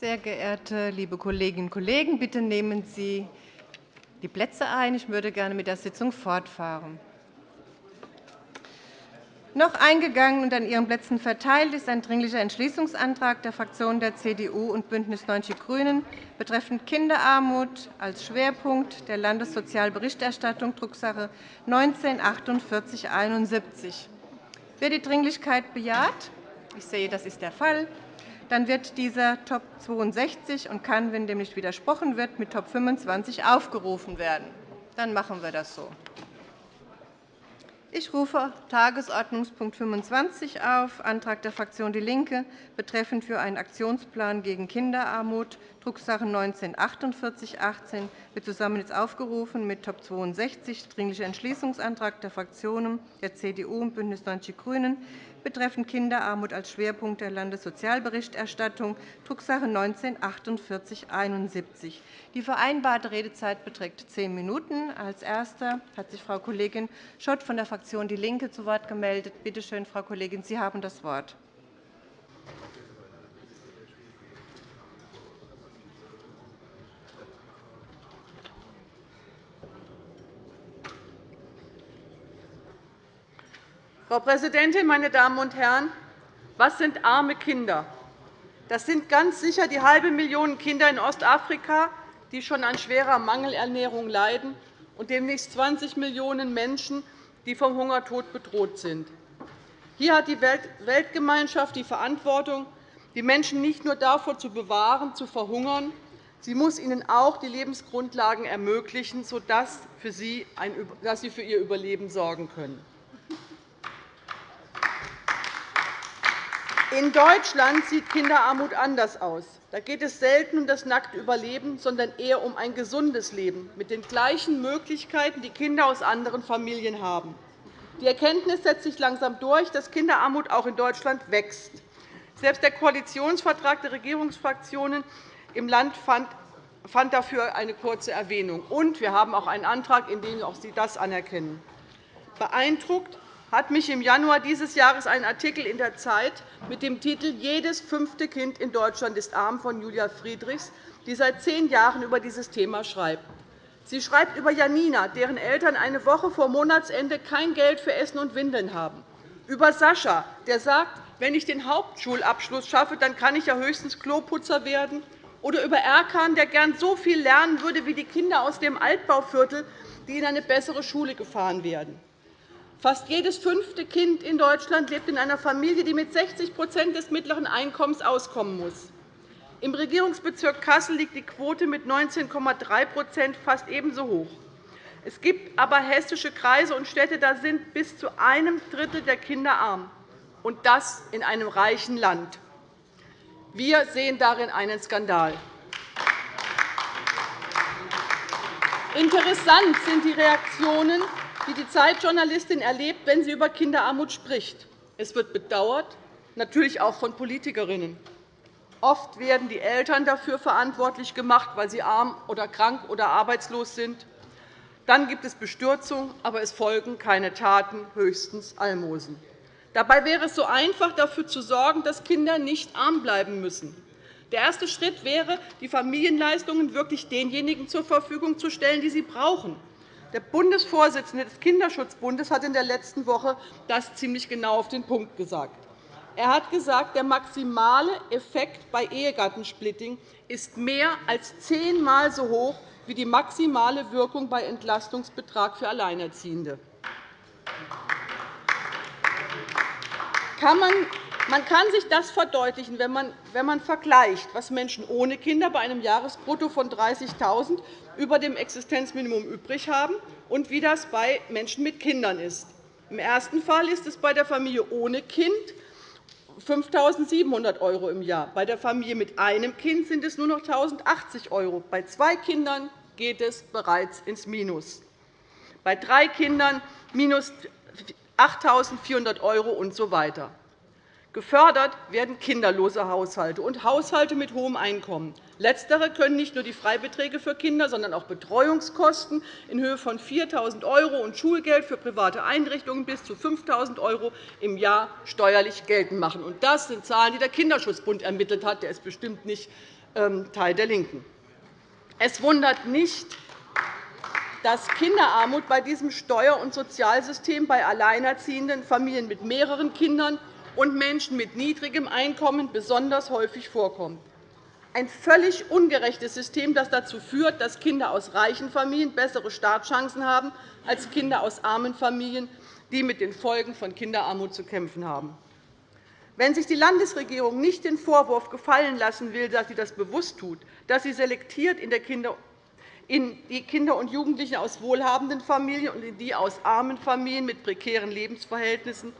Sehr geehrte liebe Kolleginnen und Kollegen, bitte nehmen Sie die Plätze ein. Ich würde gerne mit der Sitzung fortfahren. Noch eingegangen und an Ihren Plätzen verteilt ist ein Dringlicher Entschließungsantrag der Fraktionen der CDU und BÜNDNIS 90 die GRÜNEN betreffend Kinderarmut als Schwerpunkt der Landessozialberichterstattung, Drucksache 19-4871. Wer die Dringlichkeit bejaht? Ich sehe, das ist der Fall. Dann wird dieser Top 62 und kann, wenn dem nicht widersprochen wird, mit Top 25 aufgerufen werden. Dann machen wir das so. Ich rufe Tagesordnungspunkt 25 auf, Antrag der Fraktion DIE LINKE betreffend für einen Aktionsplan gegen Kinderarmut, Drucksache 19-4818 wird zusammen jetzt aufgerufen mit Top 62, Dringlicher Entschließungsantrag der Fraktionen der CDU und BÜNDNIS 90 die GRÜNEN betreffend Kinderarmut als Schwerpunkt der Landessozialberichterstattung, Drucksache 19-4871. Die vereinbarte Redezeit beträgt zehn Minuten. Als Erste hat sich Frau Kollegin Schott von der Fraktion DIE LINKE zu Wort gemeldet. Bitte schön, Frau Kollegin, Sie haben das Wort. Frau Präsidentin, meine Damen und Herren! Was sind arme Kinder? Das sind ganz sicher die halbe Million Kinder in Ostafrika, die schon an schwerer Mangelernährung leiden, und demnächst 20 Millionen Menschen, die vom Hungertod bedroht sind. Hier hat die Weltgemeinschaft die Verantwortung, die Menschen nicht nur davor zu bewahren, zu verhungern, sie muss ihnen auch die Lebensgrundlagen ermöglichen, sodass sie für ihr Überleben sorgen können. In Deutschland sieht Kinderarmut anders aus. Da geht es selten um das nackte Überleben, sondern eher um ein gesundes Leben mit den gleichen Möglichkeiten, die Kinder aus anderen Familien haben. Die Erkenntnis setzt sich langsam durch, dass Kinderarmut auch in Deutschland wächst. Selbst der Koalitionsvertrag der Regierungsfraktionen im Land fand dafür eine kurze Erwähnung. Und wir haben auch einen Antrag, in dem auch Sie das anerkennen. Beeindruckt hat mich im Januar dieses Jahres ein Artikel in der Zeit mit dem Titel Jedes fünfte Kind in Deutschland ist arm von Julia Friedrichs, die seit zehn Jahren über dieses Thema schreibt. Sie schreibt über Janina, deren Eltern eine Woche vor Monatsende kein Geld für Essen und Windeln haben, über Sascha, der sagt, wenn ich den Hauptschulabschluss schaffe, dann kann ich ja höchstens Kloputzer werden, oder über Erkan, der gern so viel lernen würde wie die Kinder aus dem Altbauviertel, die in eine bessere Schule gefahren werden. Fast jedes fünfte Kind in Deutschland lebt in einer Familie, die mit 60% des mittleren Einkommens auskommen muss. Im Regierungsbezirk Kassel liegt die Quote mit 19,3% fast ebenso hoch. Es gibt aber hessische Kreise und Städte, da sind bis zu einem Drittel der Kinder arm, und das in einem reichen Land. Wir sehen darin einen Skandal. Interessant sind die Reaktionen die die Zeitjournalistin erlebt, wenn sie über Kinderarmut spricht. Es wird bedauert, natürlich auch von Politikerinnen. Oft werden die Eltern dafür verantwortlich gemacht, weil sie arm oder krank oder arbeitslos sind. Dann gibt es Bestürzung, aber es folgen keine Taten, höchstens Almosen. Dabei wäre es so einfach, dafür zu sorgen, dass Kinder nicht arm bleiben müssen. Der erste Schritt wäre, die Familienleistungen wirklich denjenigen zur Verfügung zu stellen, die sie brauchen. Der Bundesvorsitzende des Kinderschutzbundes hat in der letzten Woche das ziemlich genau auf den Punkt gesagt. Er hat gesagt, der maximale Effekt bei Ehegattensplitting ist mehr als zehnmal so hoch wie die maximale Wirkung bei Entlastungsbetrag für Alleinerziehende. Kann man man kann sich das verdeutlichen, wenn man, wenn man vergleicht, was Menschen ohne Kinder bei einem Jahresbrutto von 30.000 € über dem Existenzminimum übrig haben und wie das bei Menschen mit Kindern ist. Im ersten Fall ist es bei der Familie ohne Kind 5.700 € im Jahr. Bei der Familie mit einem Kind sind es nur noch 1.080 €. Bei zwei Kindern geht es bereits ins Minus. Bei drei Kindern minus 8.400 € usw. So Gefördert werden kinderlose Haushalte und Haushalte mit hohem Einkommen. Letztere können nicht nur die Freibeträge für Kinder, sondern auch Betreuungskosten in Höhe von 4.000 € und Schulgeld für private Einrichtungen bis zu 5.000 € im Jahr steuerlich geltend machen. Das sind Zahlen, die der Kinderschutzbund ermittelt hat. Der ist bestimmt nicht ähm, Teil der LINKEN. Es wundert nicht, dass Kinderarmut bei diesem Steuer- und Sozialsystem bei alleinerziehenden Familien mit mehreren Kindern und Menschen mit niedrigem Einkommen besonders häufig vorkommt. Ein völlig ungerechtes System, das dazu führt, dass Kinder aus reichen Familien bessere Startchancen haben als Kinder aus armen Familien, die mit den Folgen von Kinderarmut zu kämpfen haben. Wenn sich die Landesregierung nicht den Vorwurf gefallen lassen will, dass sie das bewusst tut, dass sie selektiert in die Kinder und Jugendlichen aus wohlhabenden Familien und in die aus armen Familien mit prekären Lebensverhältnissen,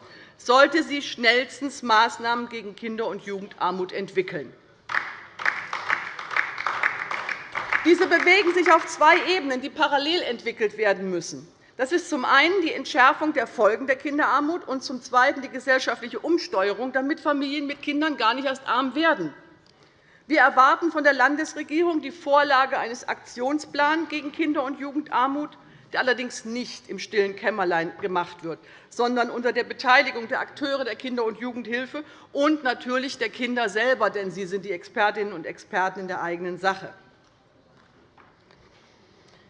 sollte sie schnellstens Maßnahmen gegen Kinder- und Jugendarmut entwickeln. Diese bewegen sich auf zwei Ebenen, die parallel entwickelt werden müssen. Das ist zum einen die Entschärfung der Folgen der Kinderarmut und zum Zweiten die gesellschaftliche Umsteuerung, damit Familien mit Kindern gar nicht erst arm werden. Wir erwarten von der Landesregierung die Vorlage eines Aktionsplans gegen Kinder- und Jugendarmut der allerdings nicht im stillen Kämmerlein gemacht wird, sondern unter der Beteiligung der Akteure der Kinder- und Jugendhilfe und natürlich der Kinder selber, denn sie sind die Expertinnen und Experten in der eigenen Sache.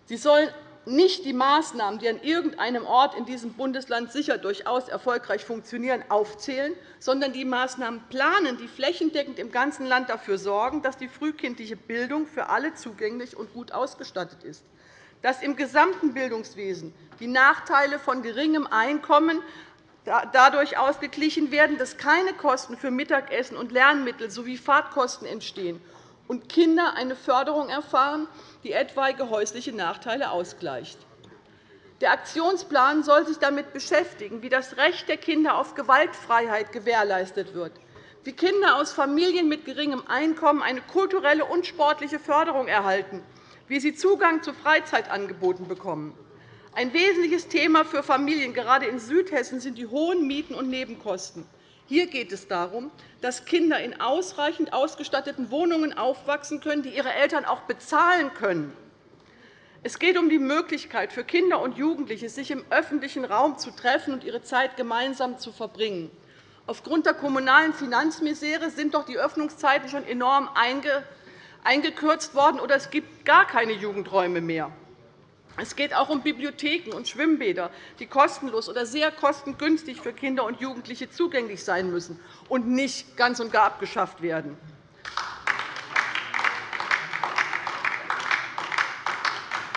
Sie sollen nicht die Maßnahmen, die an irgendeinem Ort in diesem Bundesland sicher durchaus erfolgreich funktionieren, aufzählen, sondern die Maßnahmen planen, die flächendeckend im ganzen Land dafür sorgen, dass die frühkindliche Bildung für alle zugänglich und gut ausgestattet ist dass im gesamten Bildungswesen die Nachteile von geringem Einkommen dadurch ausgeglichen werden, dass keine Kosten für Mittagessen und Lernmittel sowie Fahrtkosten entstehen und Kinder eine Förderung erfahren, die etwaige häusliche Nachteile ausgleicht. Der Aktionsplan soll sich damit beschäftigen, wie das Recht der Kinder auf Gewaltfreiheit gewährleistet wird, wie Kinder aus Familien mit geringem Einkommen eine kulturelle und sportliche Förderung erhalten wie sie Zugang zu Freizeitangeboten bekommen. Ein wesentliches Thema für Familien, gerade in Südhessen, sind die hohen Mieten und Nebenkosten. Hier geht es darum, dass Kinder in ausreichend ausgestatteten Wohnungen aufwachsen können, die ihre Eltern auch bezahlen können. Es geht um die Möglichkeit für Kinder und Jugendliche, sich im öffentlichen Raum zu treffen und ihre Zeit gemeinsam zu verbringen. Aufgrund der kommunalen Finanzmisere sind doch die Öffnungszeiten schon enorm eingeschränkt eingekürzt worden, oder es gibt gar keine Jugendräume mehr. Es geht auch um Bibliotheken und Schwimmbäder, die kostenlos oder sehr kostengünstig für Kinder und Jugendliche zugänglich sein müssen und nicht ganz und gar abgeschafft werden.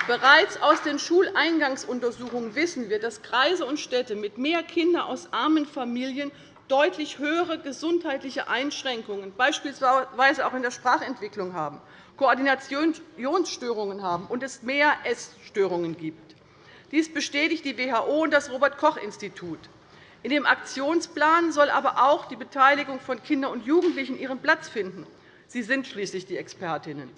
Bereits aus den Schuleingangsuntersuchungen wissen wir, dass Kreise und Städte mit mehr Kindern aus armen Familien deutlich höhere gesundheitliche Einschränkungen, beispielsweise auch in der Sprachentwicklung haben, Koordinationsstörungen haben und es mehr Essstörungen gibt. Dies bestätigt die WHO und das Robert-Koch-Institut. In dem Aktionsplan soll aber auch die Beteiligung von Kindern und Jugendlichen ihren Platz finden. Sie sind schließlich die Expertinnen.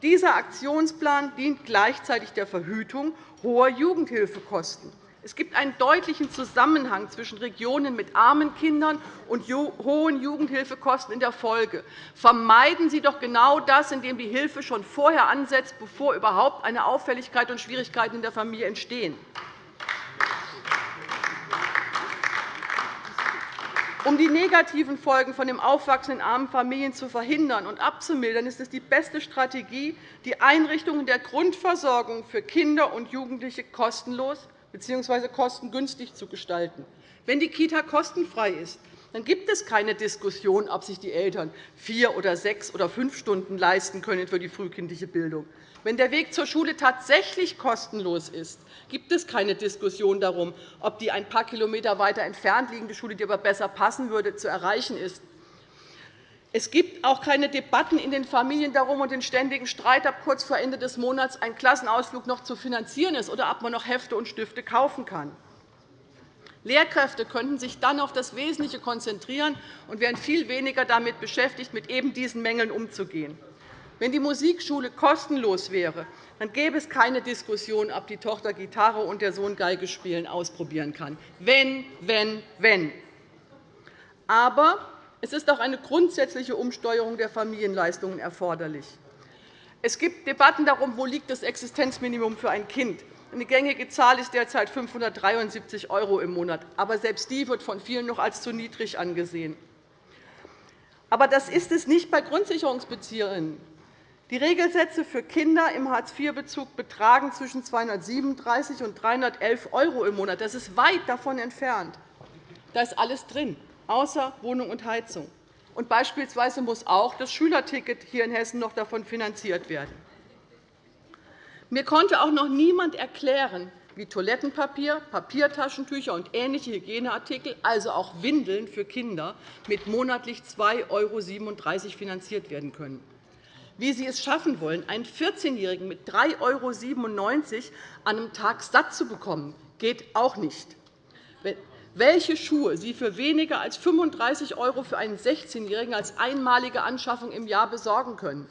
Dieser Aktionsplan dient gleichzeitig der Verhütung hoher Jugendhilfekosten. Es gibt einen deutlichen Zusammenhang zwischen Regionen mit armen Kindern und hohen Jugendhilfekosten in der Folge. Vermeiden Sie doch genau das, indem die Hilfe schon vorher ansetzt, bevor überhaupt eine Auffälligkeit und Schwierigkeiten in der Familie entstehen. Um die negativen Folgen von dem Aufwachsen in armen Familien zu verhindern und abzumildern, ist es die beste Strategie, die Einrichtungen der Grundversorgung für Kinder und Jugendliche kostenlos bzw. kostengünstig zu gestalten. Wenn die Kita kostenfrei ist, dann gibt es keine Diskussion, ob sich die Eltern vier oder sechs oder fünf Stunden leisten können für die frühkindliche Bildung. Wenn der Weg zur Schule tatsächlich kostenlos ist, gibt es keine Diskussion darum, ob die ein paar Kilometer weiter entfernt liegende Schule, die aber besser passen würde, zu erreichen ist. Es gibt auch keine Debatten in den Familien darum und den ständigen Streit, ob kurz vor Ende des Monats ein Klassenausflug noch zu finanzieren ist oder ob man noch Hefte und Stifte kaufen kann. Lehrkräfte könnten sich dann auf das Wesentliche konzentrieren und wären viel weniger damit beschäftigt, mit eben diesen Mängeln umzugehen. Wenn die Musikschule kostenlos wäre, dann gäbe es keine Diskussion, ob die Tochter Gitarre und der Sohn Geige spielen ausprobieren kann. Wenn, wenn, wenn. Aber es ist auch eine grundsätzliche Umsteuerung der Familienleistungen erforderlich. Es gibt Debatten darum, wo liegt das Existenzminimum für ein Kind. Eine gängige Zahl ist derzeit 573 € im Monat. Aber selbst die wird von vielen noch als zu niedrig angesehen. Aber das ist es nicht bei Grundsicherungsbezieherinnen. Die Regelsätze für Kinder im Hartz-IV-Bezug betragen zwischen 237 und 311 € im Monat. Das ist weit davon entfernt. Da ist alles drin, außer Wohnung und Heizung. Und beispielsweise muss auch das Schülerticket hier in Hessen noch davon finanziert werden. Mir konnte auch noch niemand erklären, wie Toilettenpapier, Papiertaschentücher und ähnliche Hygieneartikel, also auch Windeln für Kinder, mit monatlich 2,37 € finanziert werden können. Wie Sie es schaffen wollen, einen 14-Jährigen mit 3,97 € an einem Tag satt zu bekommen, geht auch nicht. Welche Schuhe Sie für weniger als 35 € für einen 16-Jährigen als einmalige Anschaffung im Jahr besorgen können,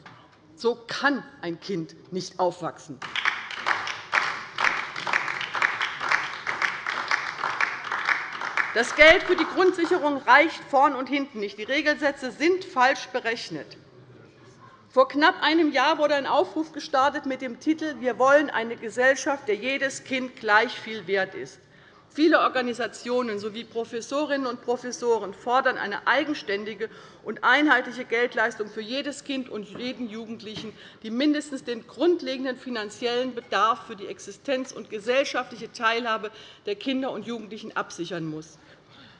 so kann ein Kind nicht aufwachsen. Das Geld für die Grundsicherung reicht vorn und hinten nicht. Die Regelsätze sind falsch berechnet. Vor knapp einem Jahr wurde ein Aufruf gestartet mit dem Titel Wir wollen eine Gesellschaft, der jedes Kind gleich viel wert ist. Viele Organisationen sowie Professorinnen und Professoren fordern eine eigenständige und einheitliche Geldleistung für jedes Kind und jeden Jugendlichen, die mindestens den grundlegenden finanziellen Bedarf für die Existenz und gesellschaftliche Teilhabe der Kinder und Jugendlichen absichern muss.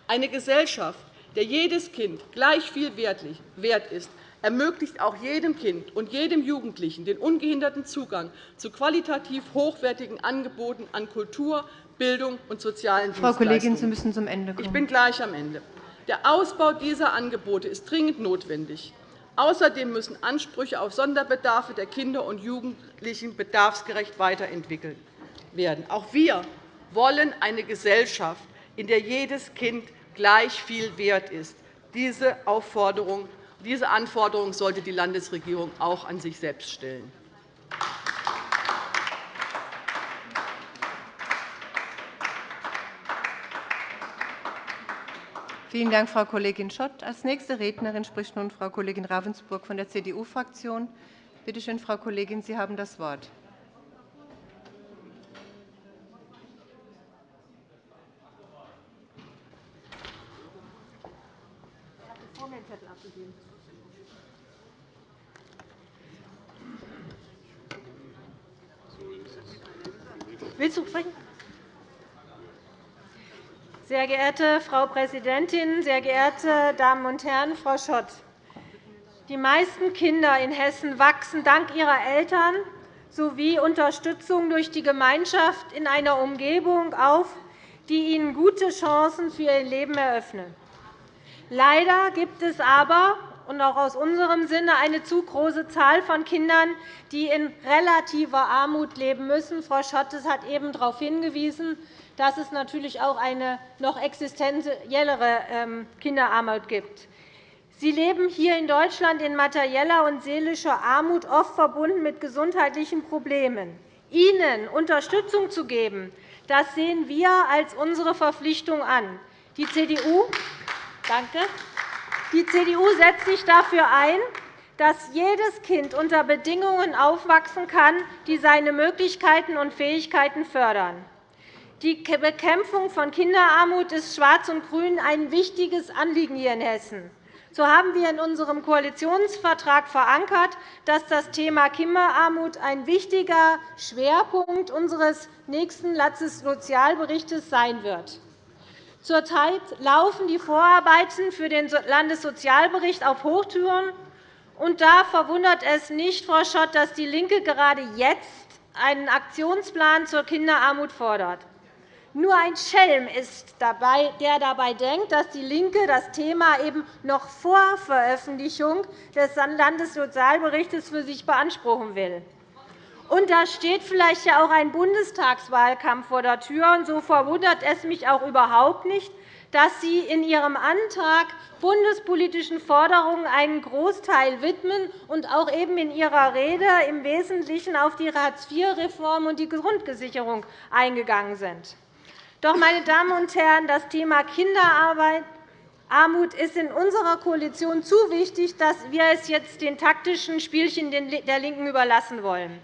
Eine Gesellschaft, der jedes Kind gleich viel wert ist, ermöglicht auch jedem Kind und jedem Jugendlichen den ungehinderten Zugang zu qualitativ hochwertigen Angeboten an Kultur, Bildung und sozialen Frau Kollegin, Sie müssen zum Ende kommen. Ich bin gleich am Ende. Der Ausbau dieser Angebote ist dringend notwendig. Außerdem müssen Ansprüche auf Sonderbedarfe der Kinder und Jugendlichen bedarfsgerecht weiterentwickelt werden. Auch wir wollen eine Gesellschaft, in der jedes Kind gleich viel wert ist. Diese, Aufforderung, diese Anforderung sollte die Landesregierung auch an sich selbst stellen. Vielen Dank, Frau Kollegin Schott. Als nächste Rednerin spricht nun Frau Kollegin Ravensburg von der CDU-Fraktion. Bitte schön, Frau Kollegin, Sie haben das Wort. Willst du sprechen? Sehr geehrte Frau Präsidentin, sehr geehrte Damen und Herren! Frau Schott, die meisten Kinder in Hessen wachsen dank ihrer Eltern sowie Unterstützung durch die Gemeinschaft in einer Umgebung auf, die ihnen gute Chancen für ihr Leben eröffnet. Leider gibt es aber und auch aus unserem Sinne eine zu große Zahl von Kindern, die in relativer Armut leben müssen. Frau Schottes hat eben darauf hingewiesen, dass es natürlich auch eine noch existenziellere ähm, Kinderarmut gibt. Sie leben hier in Deutschland in materieller und seelischer Armut, oft verbunden mit gesundheitlichen Problemen. Ihnen Unterstützung zu geben, das sehen wir als unsere Verpflichtung an. Die CDU, danke, die CDU setzt sich dafür ein, dass jedes Kind unter Bedingungen aufwachsen kann, die seine Möglichkeiten und Fähigkeiten fördern. Die Bekämpfung von Kinderarmut ist Schwarz und Grün ein wichtiges Anliegen hier in Hessen. So haben wir in unserem Koalitionsvertrag verankert, dass das Thema Kinderarmut ein wichtiger Schwerpunkt unseres nächsten Landessozialberichts sein wird. Zurzeit laufen die Vorarbeiten für den Landessozialbericht auf Hochtouren. Und da verwundert es nicht, Frau Schott, dass DIE LINKE gerade jetzt einen Aktionsplan zur Kinderarmut fordert. Nur ein Schelm ist dabei, der dabei denkt, dass DIE LINKE das Thema eben noch vor Veröffentlichung des Landessozialberichts für sich beanspruchen will. Und da steht vielleicht ja auch ein Bundestagswahlkampf vor der Tür. Und so verwundert es mich auch überhaupt nicht, dass Sie in Ihrem Antrag bundespolitischen Forderungen einen Großteil widmen und auch eben in Ihrer Rede im Wesentlichen auf die Hartz-IV-Reform und die Grundgesicherung eingegangen sind. Doch, meine Damen und Herren, das Thema Kinderarbeit Armut ist in unserer Koalition zu wichtig, dass wir es jetzt den taktischen Spielchen der LINKEN überlassen wollen.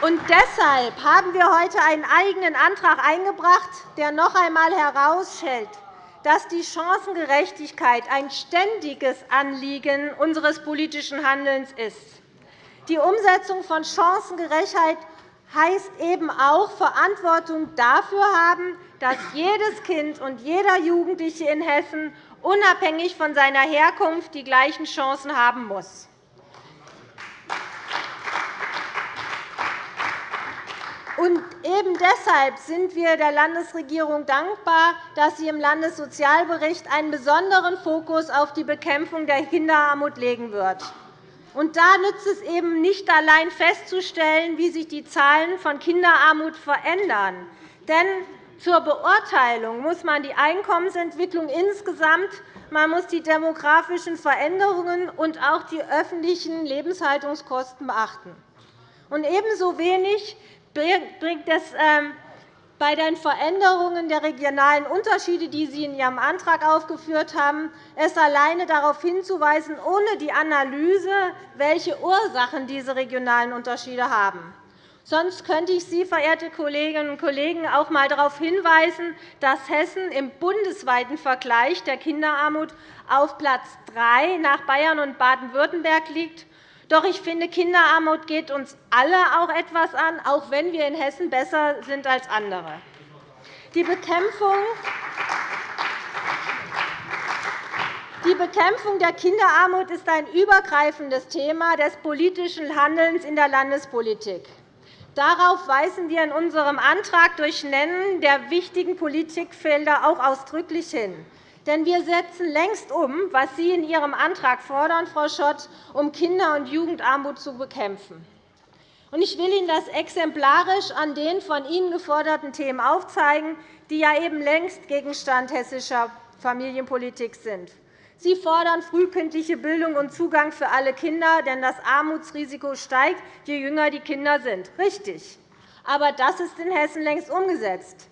Und deshalb haben wir heute einen eigenen Antrag eingebracht, der noch einmal herausstellt, dass die Chancengerechtigkeit ein ständiges Anliegen unseres politischen Handelns ist. Die Umsetzung von Chancengerechtigkeit heißt eben auch Verantwortung dafür haben, dass jedes Kind und jeder Jugendliche in Hessen unabhängig von seiner Herkunft die gleichen Chancen haben muss. Und eben deshalb sind wir der Landesregierung dankbar, dass sie im Landessozialbericht einen besonderen Fokus auf die Bekämpfung der Kinderarmut legen wird. Und da nützt es eben nicht allein festzustellen, wie sich die Zahlen von Kinderarmut verändern. Denn zur Beurteilung muss man die Einkommensentwicklung insgesamt, man muss die demografischen Veränderungen und auch die öffentlichen Lebenshaltungskosten beachten. Und ebenso wenig bringt es ähm, bei den Veränderungen der regionalen Unterschiede, die Sie in Ihrem Antrag aufgeführt haben, es alleine darauf hinzuweisen, ohne die Analyse, welche Ursachen diese regionalen Unterschiede haben. Sonst könnte ich Sie, verehrte Kolleginnen und Kollegen, auch einmal darauf hinweisen, dass Hessen im bundesweiten Vergleich der Kinderarmut auf Platz 3 nach Bayern und Baden-Württemberg liegt doch ich finde, Kinderarmut geht uns alle auch etwas an, auch wenn wir in Hessen besser sind als andere. Die Bekämpfung die Bekämpfung der Kinderarmut ist ein übergreifendes Thema des politischen Handelns in der Landespolitik. Darauf weisen wir in unserem Antrag durch Nennen der wichtigen Politikfelder auch ausdrücklich hin. Denn wir setzen längst um, was Sie in Ihrem Antrag fordern, Frau Schott, um Kinder- und Jugendarmut zu bekämpfen. Ich will Ihnen das exemplarisch an den von Ihnen geforderten Themen aufzeigen, die ja eben längst Gegenstand hessischer Familienpolitik sind. Sie fordern frühkindliche Bildung und Zugang für alle Kinder, denn das Armutsrisiko steigt, je jünger die Kinder sind. Richtig. Aber das ist in Hessen längst umgesetzt.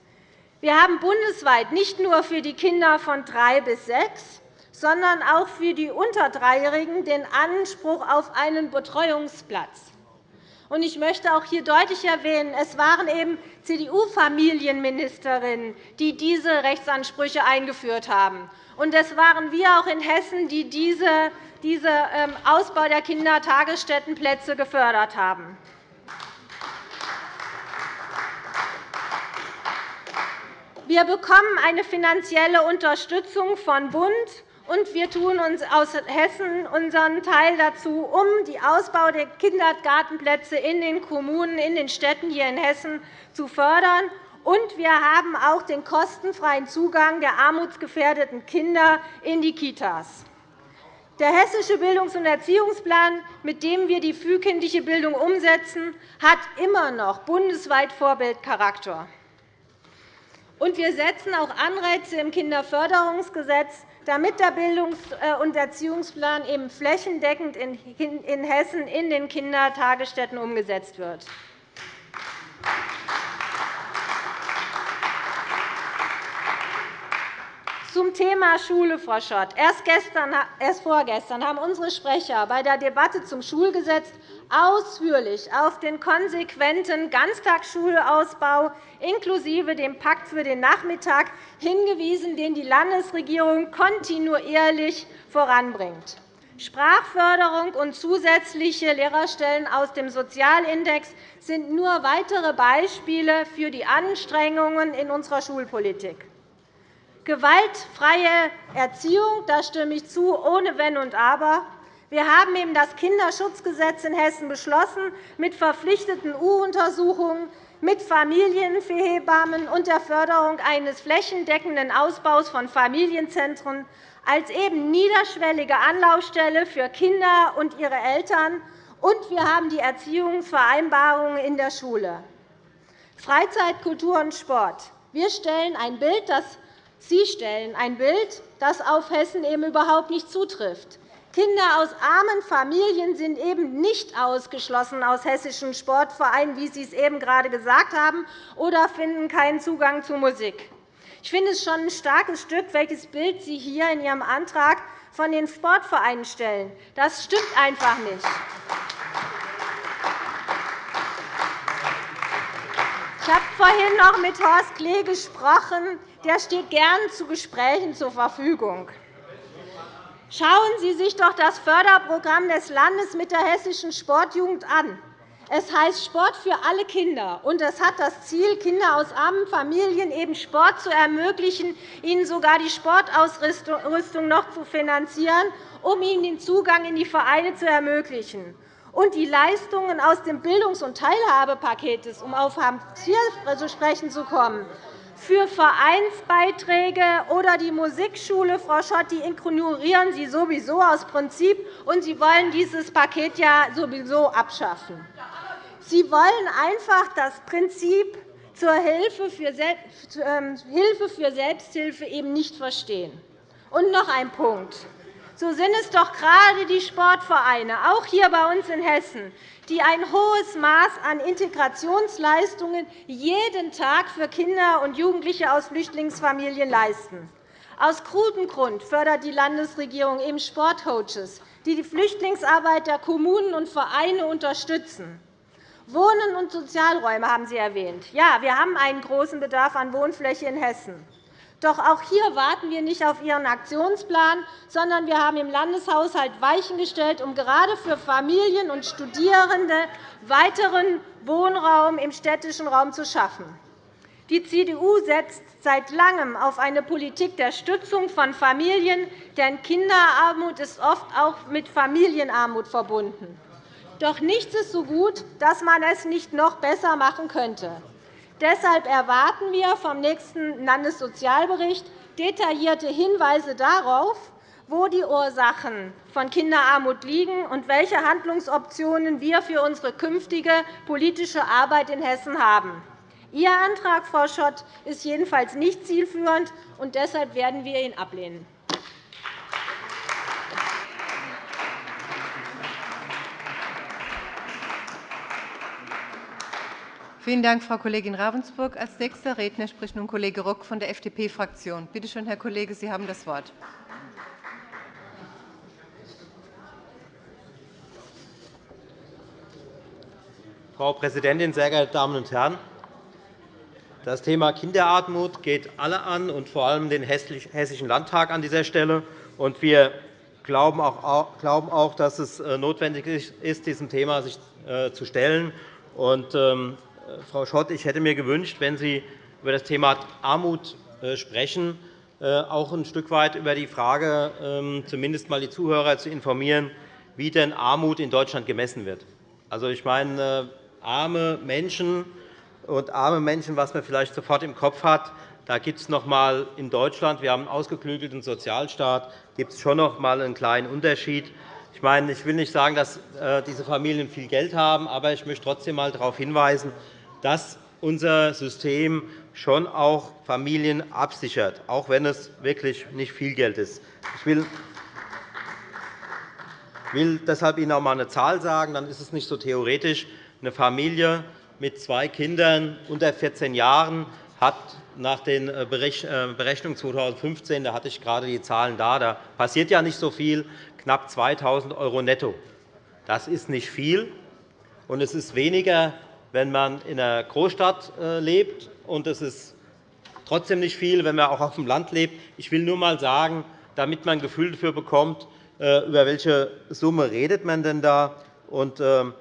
Wir haben bundesweit nicht nur für die Kinder von drei bis sechs, sondern auch für die unter Dreijährigen den Anspruch auf einen Betreuungsplatz. Ich möchte auch hier deutlich erwähnen, es waren eben CDU-Familienministerinnen, die diese Rechtsansprüche eingeführt haben. Und es waren wir auch in Hessen, die diesen ähm, Ausbau der Kindertagesstättenplätze gefördert haben. Wir bekommen eine finanzielle Unterstützung von Bund, und wir tun uns aus Hessen unseren Teil dazu, um den Ausbau der Kindergartenplätze in den Kommunen, in den Städten hier in Hessen zu fördern. Und wir haben auch den kostenfreien Zugang der armutsgefährdeten Kinder in die Kitas. Der Hessische Bildungs- und Erziehungsplan, mit dem wir die frühkindliche Bildung umsetzen, hat immer noch bundesweit Vorbildcharakter. Und wir setzen auch Anreize im Kinderförderungsgesetz, damit der Bildungs- äh, und Erziehungsplan eben flächendeckend in Hessen in den Kindertagesstätten umgesetzt wird. Zum Thema Schule, Frau Schott. Erst, gestern, erst vorgestern haben unsere Sprecher bei der Debatte zum Schulgesetz ausführlich auf den konsequenten Ganztagsschulausbau inklusive dem Pakt für den Nachmittag hingewiesen, den die Landesregierung kontinuierlich voranbringt. Sprachförderung und zusätzliche Lehrerstellen aus dem Sozialindex sind nur weitere Beispiele für die Anstrengungen in unserer Schulpolitik. Gewaltfreie Erziehung, da stimme ich zu, ohne Wenn und Aber. Wir haben eben das Kinderschutzgesetz in Hessen beschlossen, mit verpflichteten U-Untersuchungen, mit Familienhebammen und der Förderung eines flächendeckenden Ausbaus von Familienzentren als eben niederschwellige Anlaufstelle für Kinder und ihre Eltern. Und wir haben die Erziehungsvereinbarungen in der Schule. Freizeit, Kultur und Sport. Wir stellen ein Bild, das Sie stellen ein Bild, das auf Hessen eben überhaupt nicht zutrifft. Kinder aus armen Familien sind eben nicht ausgeschlossen aus hessischen Sportvereinen, wie Sie es eben gerade gesagt haben, oder finden keinen Zugang zu Musik. Ich finde es schon ein starkes Stück, welches Bild Sie hier in Ihrem Antrag von den Sportvereinen stellen. Das stimmt einfach nicht. Ich habe vorhin noch mit Horst Klee gesprochen. Der steht gern zu Gesprächen zur Verfügung. Schauen Sie sich doch das Förderprogramm des Landes mit der hessischen Sportjugend an. Es heißt Sport für alle Kinder, und es hat das Ziel, Kinder aus armen Familien eben Sport zu ermöglichen, ihnen sogar die Sportausrüstung noch zu finanzieren, um ihnen den Zugang in die Vereine zu ermöglichen. Und die Leistungen aus dem Bildungs- und Teilhabepaket, um auf Hartz IV zu sprechen zu kommen, für Vereinsbeiträge oder die Musikschule, Frau Schott, die ignorieren Sie sowieso aus Prinzip, und Sie wollen dieses Paket ja sowieso abschaffen. Sie wollen einfach das Prinzip zur Hilfe für ähm, Selbsthilfe eben nicht verstehen. Und noch ein Punkt. So sind es doch gerade die Sportvereine, auch hier bei uns in Hessen, die ein hohes Maß an Integrationsleistungen jeden Tag für Kinder und Jugendliche aus Flüchtlingsfamilien leisten. Aus gutem Grund fördert die Landesregierung eben Sportcoaches, die die Flüchtlingsarbeit der Kommunen und Vereine unterstützen. Wohnen und Sozialräume haben Sie erwähnt. Ja, wir haben einen großen Bedarf an Wohnfläche in Hessen. Doch auch hier warten wir nicht auf Ihren Aktionsplan, sondern wir haben im Landeshaushalt Weichen gestellt, um gerade für Familien und Studierende weiteren Wohnraum im städtischen Raum zu schaffen. Die CDU setzt seit Langem auf eine Politik der Stützung von Familien, denn Kinderarmut ist oft auch mit Familienarmut verbunden. Doch nichts ist so gut, dass man es nicht noch besser machen könnte. Deshalb erwarten wir vom nächsten Landessozialbericht detaillierte Hinweise darauf, wo die Ursachen von Kinderarmut liegen und welche Handlungsoptionen wir für unsere künftige politische Arbeit in Hessen haben. Ihr Antrag, Frau Schott, ist jedenfalls nicht zielführend, und deshalb werden wir ihn ablehnen. Vielen Dank, Frau Kollegin Ravensburg. Als nächster Redner spricht nun Kollege Rock von der FDP-Fraktion. Bitte schön, Herr Kollege, Sie haben das Wort. Frau Präsidentin, sehr geehrte Damen und Herren! Das Thema Kinderarmut geht alle an, und vor allem den Hessischen Landtag an dieser Stelle. Wir glauben auch, dass es äh, notwendig ist, diesem Thema sich äh, zu stellen. Ähm, Frau Schott, ich hätte mir gewünscht, wenn Sie über das Thema Armut äh, sprechen, äh, auch ein Stück weit über die Frage, ähm, zumindest einmal die Zuhörer zu informieren, wie denn Armut in Deutschland gemessen wird. Also, ich meine, äh, arme Menschen und arme Menschen, was man vielleicht sofort im Kopf hat, da gibt es noch einmal in Deutschland, wir haben einen ausgeklügelten Sozialstaat, gibt es schon noch einmal einen kleinen Unterschied. Ich, meine, ich will nicht sagen, dass diese Familien viel Geld haben, aber ich möchte trotzdem einmal darauf hinweisen, dass unser System schon auch Familien absichert, auch wenn es wirklich nicht viel Geld ist. Ich will will deshalb Ihnen auch einmal eine Zahl sagen, dann ist es nicht so theoretisch. Eine Familie mit zwei Kindern unter 14 Jahren hat nach den äh, äh, Berechnungen 2015, da hatte ich gerade die Zahlen da, da passiert ja nicht so viel, knapp 2.000 € netto. Das ist nicht viel, und es ist weniger wenn man in einer Großstadt äh, lebt. Und es ist trotzdem nicht viel, wenn man auch auf dem Land lebt. Ich will nur einmal sagen, damit man ein Gefühl dafür bekommt, äh, über welche Summe redet man denn da. Und ähm,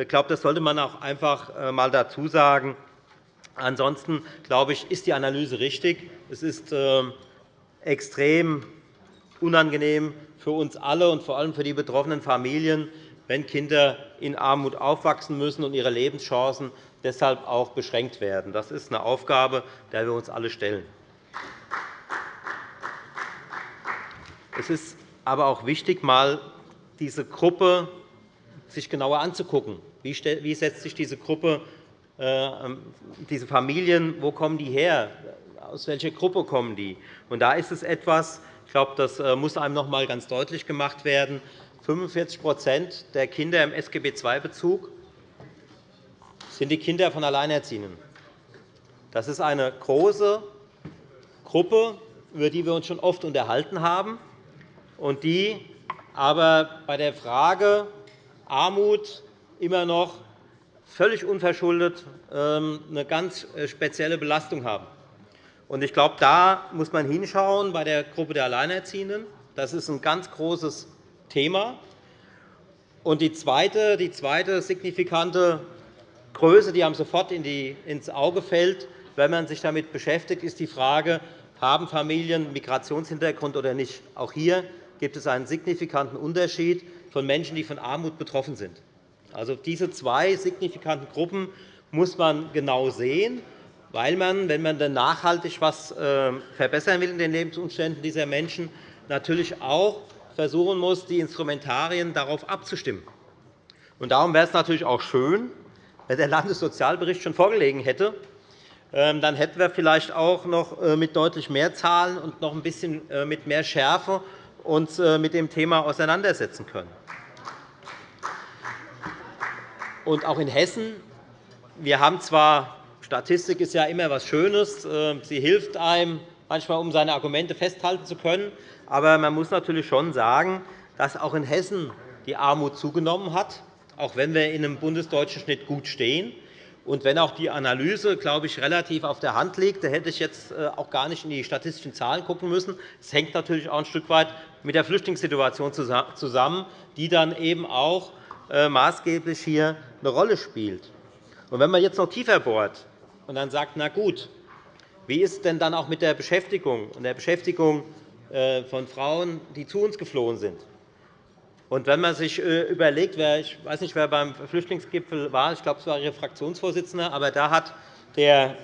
ich glaube, das sollte man auch einfach einmal äh, dazu sagen. Ansonsten glaube ich, ist die Analyse richtig. Es ist ähm, extrem unangenehm für uns alle und vor allem für die betroffenen Familien, wenn Kinder in Armut aufwachsen müssen und ihre Lebenschancen deshalb auch beschränkt werden. Das ist eine Aufgabe, der wir uns alle stellen. Es ist aber auch wichtig, mal diese Gruppe sich genauer anzugucken. Wie setzt sich diese Gruppe, äh, diese Familien, wo kommen die her? Aus welcher Gruppe kommen die? Und da ist es etwas, ich glaube, das äh, muss einem noch einmal ganz deutlich gemacht werden, 45% der Kinder im SGB II-Bezug sind die Kinder von Alleinerziehenden. Das ist eine große Gruppe, über die wir uns schon oft unterhalten haben und die aber bei der Frage Armut immer noch völlig unverschuldet ähm, eine ganz äh, spezielle Belastung haben. Ich glaube, da muss man hinschauen bei der Gruppe der Alleinerziehenden. Das ist ein ganz großes Thema. Und die zweite, die zweite signifikante Größe, die einem sofort ins Auge fällt, wenn man sich damit beschäftigt, ist die Frage, haben Familien Migrationshintergrund oder nicht. Auch hier gibt es einen signifikanten Unterschied von Menschen, die von Armut betroffen sind. Also, diese zwei signifikanten Gruppen muss man genau sehen, weil man, wenn man dann nachhaltig etwas äh, verbessern will in den Lebensumständen dieser Menschen, natürlich auch versuchen muss, die Instrumentarien darauf abzustimmen. Darum wäre es natürlich auch schön, wenn der Landessozialbericht schon vorgelegen hätte. Ähm, dann hätten wir vielleicht auch noch äh, mit deutlich mehr Zahlen und noch ein bisschen äh, mit mehr Schärfe uns mit dem Thema auseinandersetzen können. Und auch in Hessen. Wir haben zwar, Statistik ist ja immer etwas Schönes, äh, sie hilft einem manchmal, um seine Argumente festhalten zu können. Aber man muss natürlich schon sagen, dass auch in Hessen die Armut zugenommen hat, auch wenn wir in einem bundesdeutschen Schnitt gut stehen. Und wenn auch die Analyse, glaube ich, relativ auf der Hand liegt, da hätte ich jetzt äh, auch gar nicht in die statistischen Zahlen schauen müssen. Es hängt natürlich auch ein Stück weit mit der Flüchtlingssituation zusammen, die dann eben auch äh, maßgeblich hier eine Rolle spielt. Und wenn man jetzt noch tiefer bohrt und dann sagt, na gut, wie ist es denn dann auch mit der Beschäftigung und der Beschäftigung von Frauen, die zu uns geflohen sind? Und wenn man sich äh, überlegt, wer, ich weiß nicht, wer beim Flüchtlingsgipfel war, ich glaube, es war Ihr Fraktionsvorsitzender, aber da hat der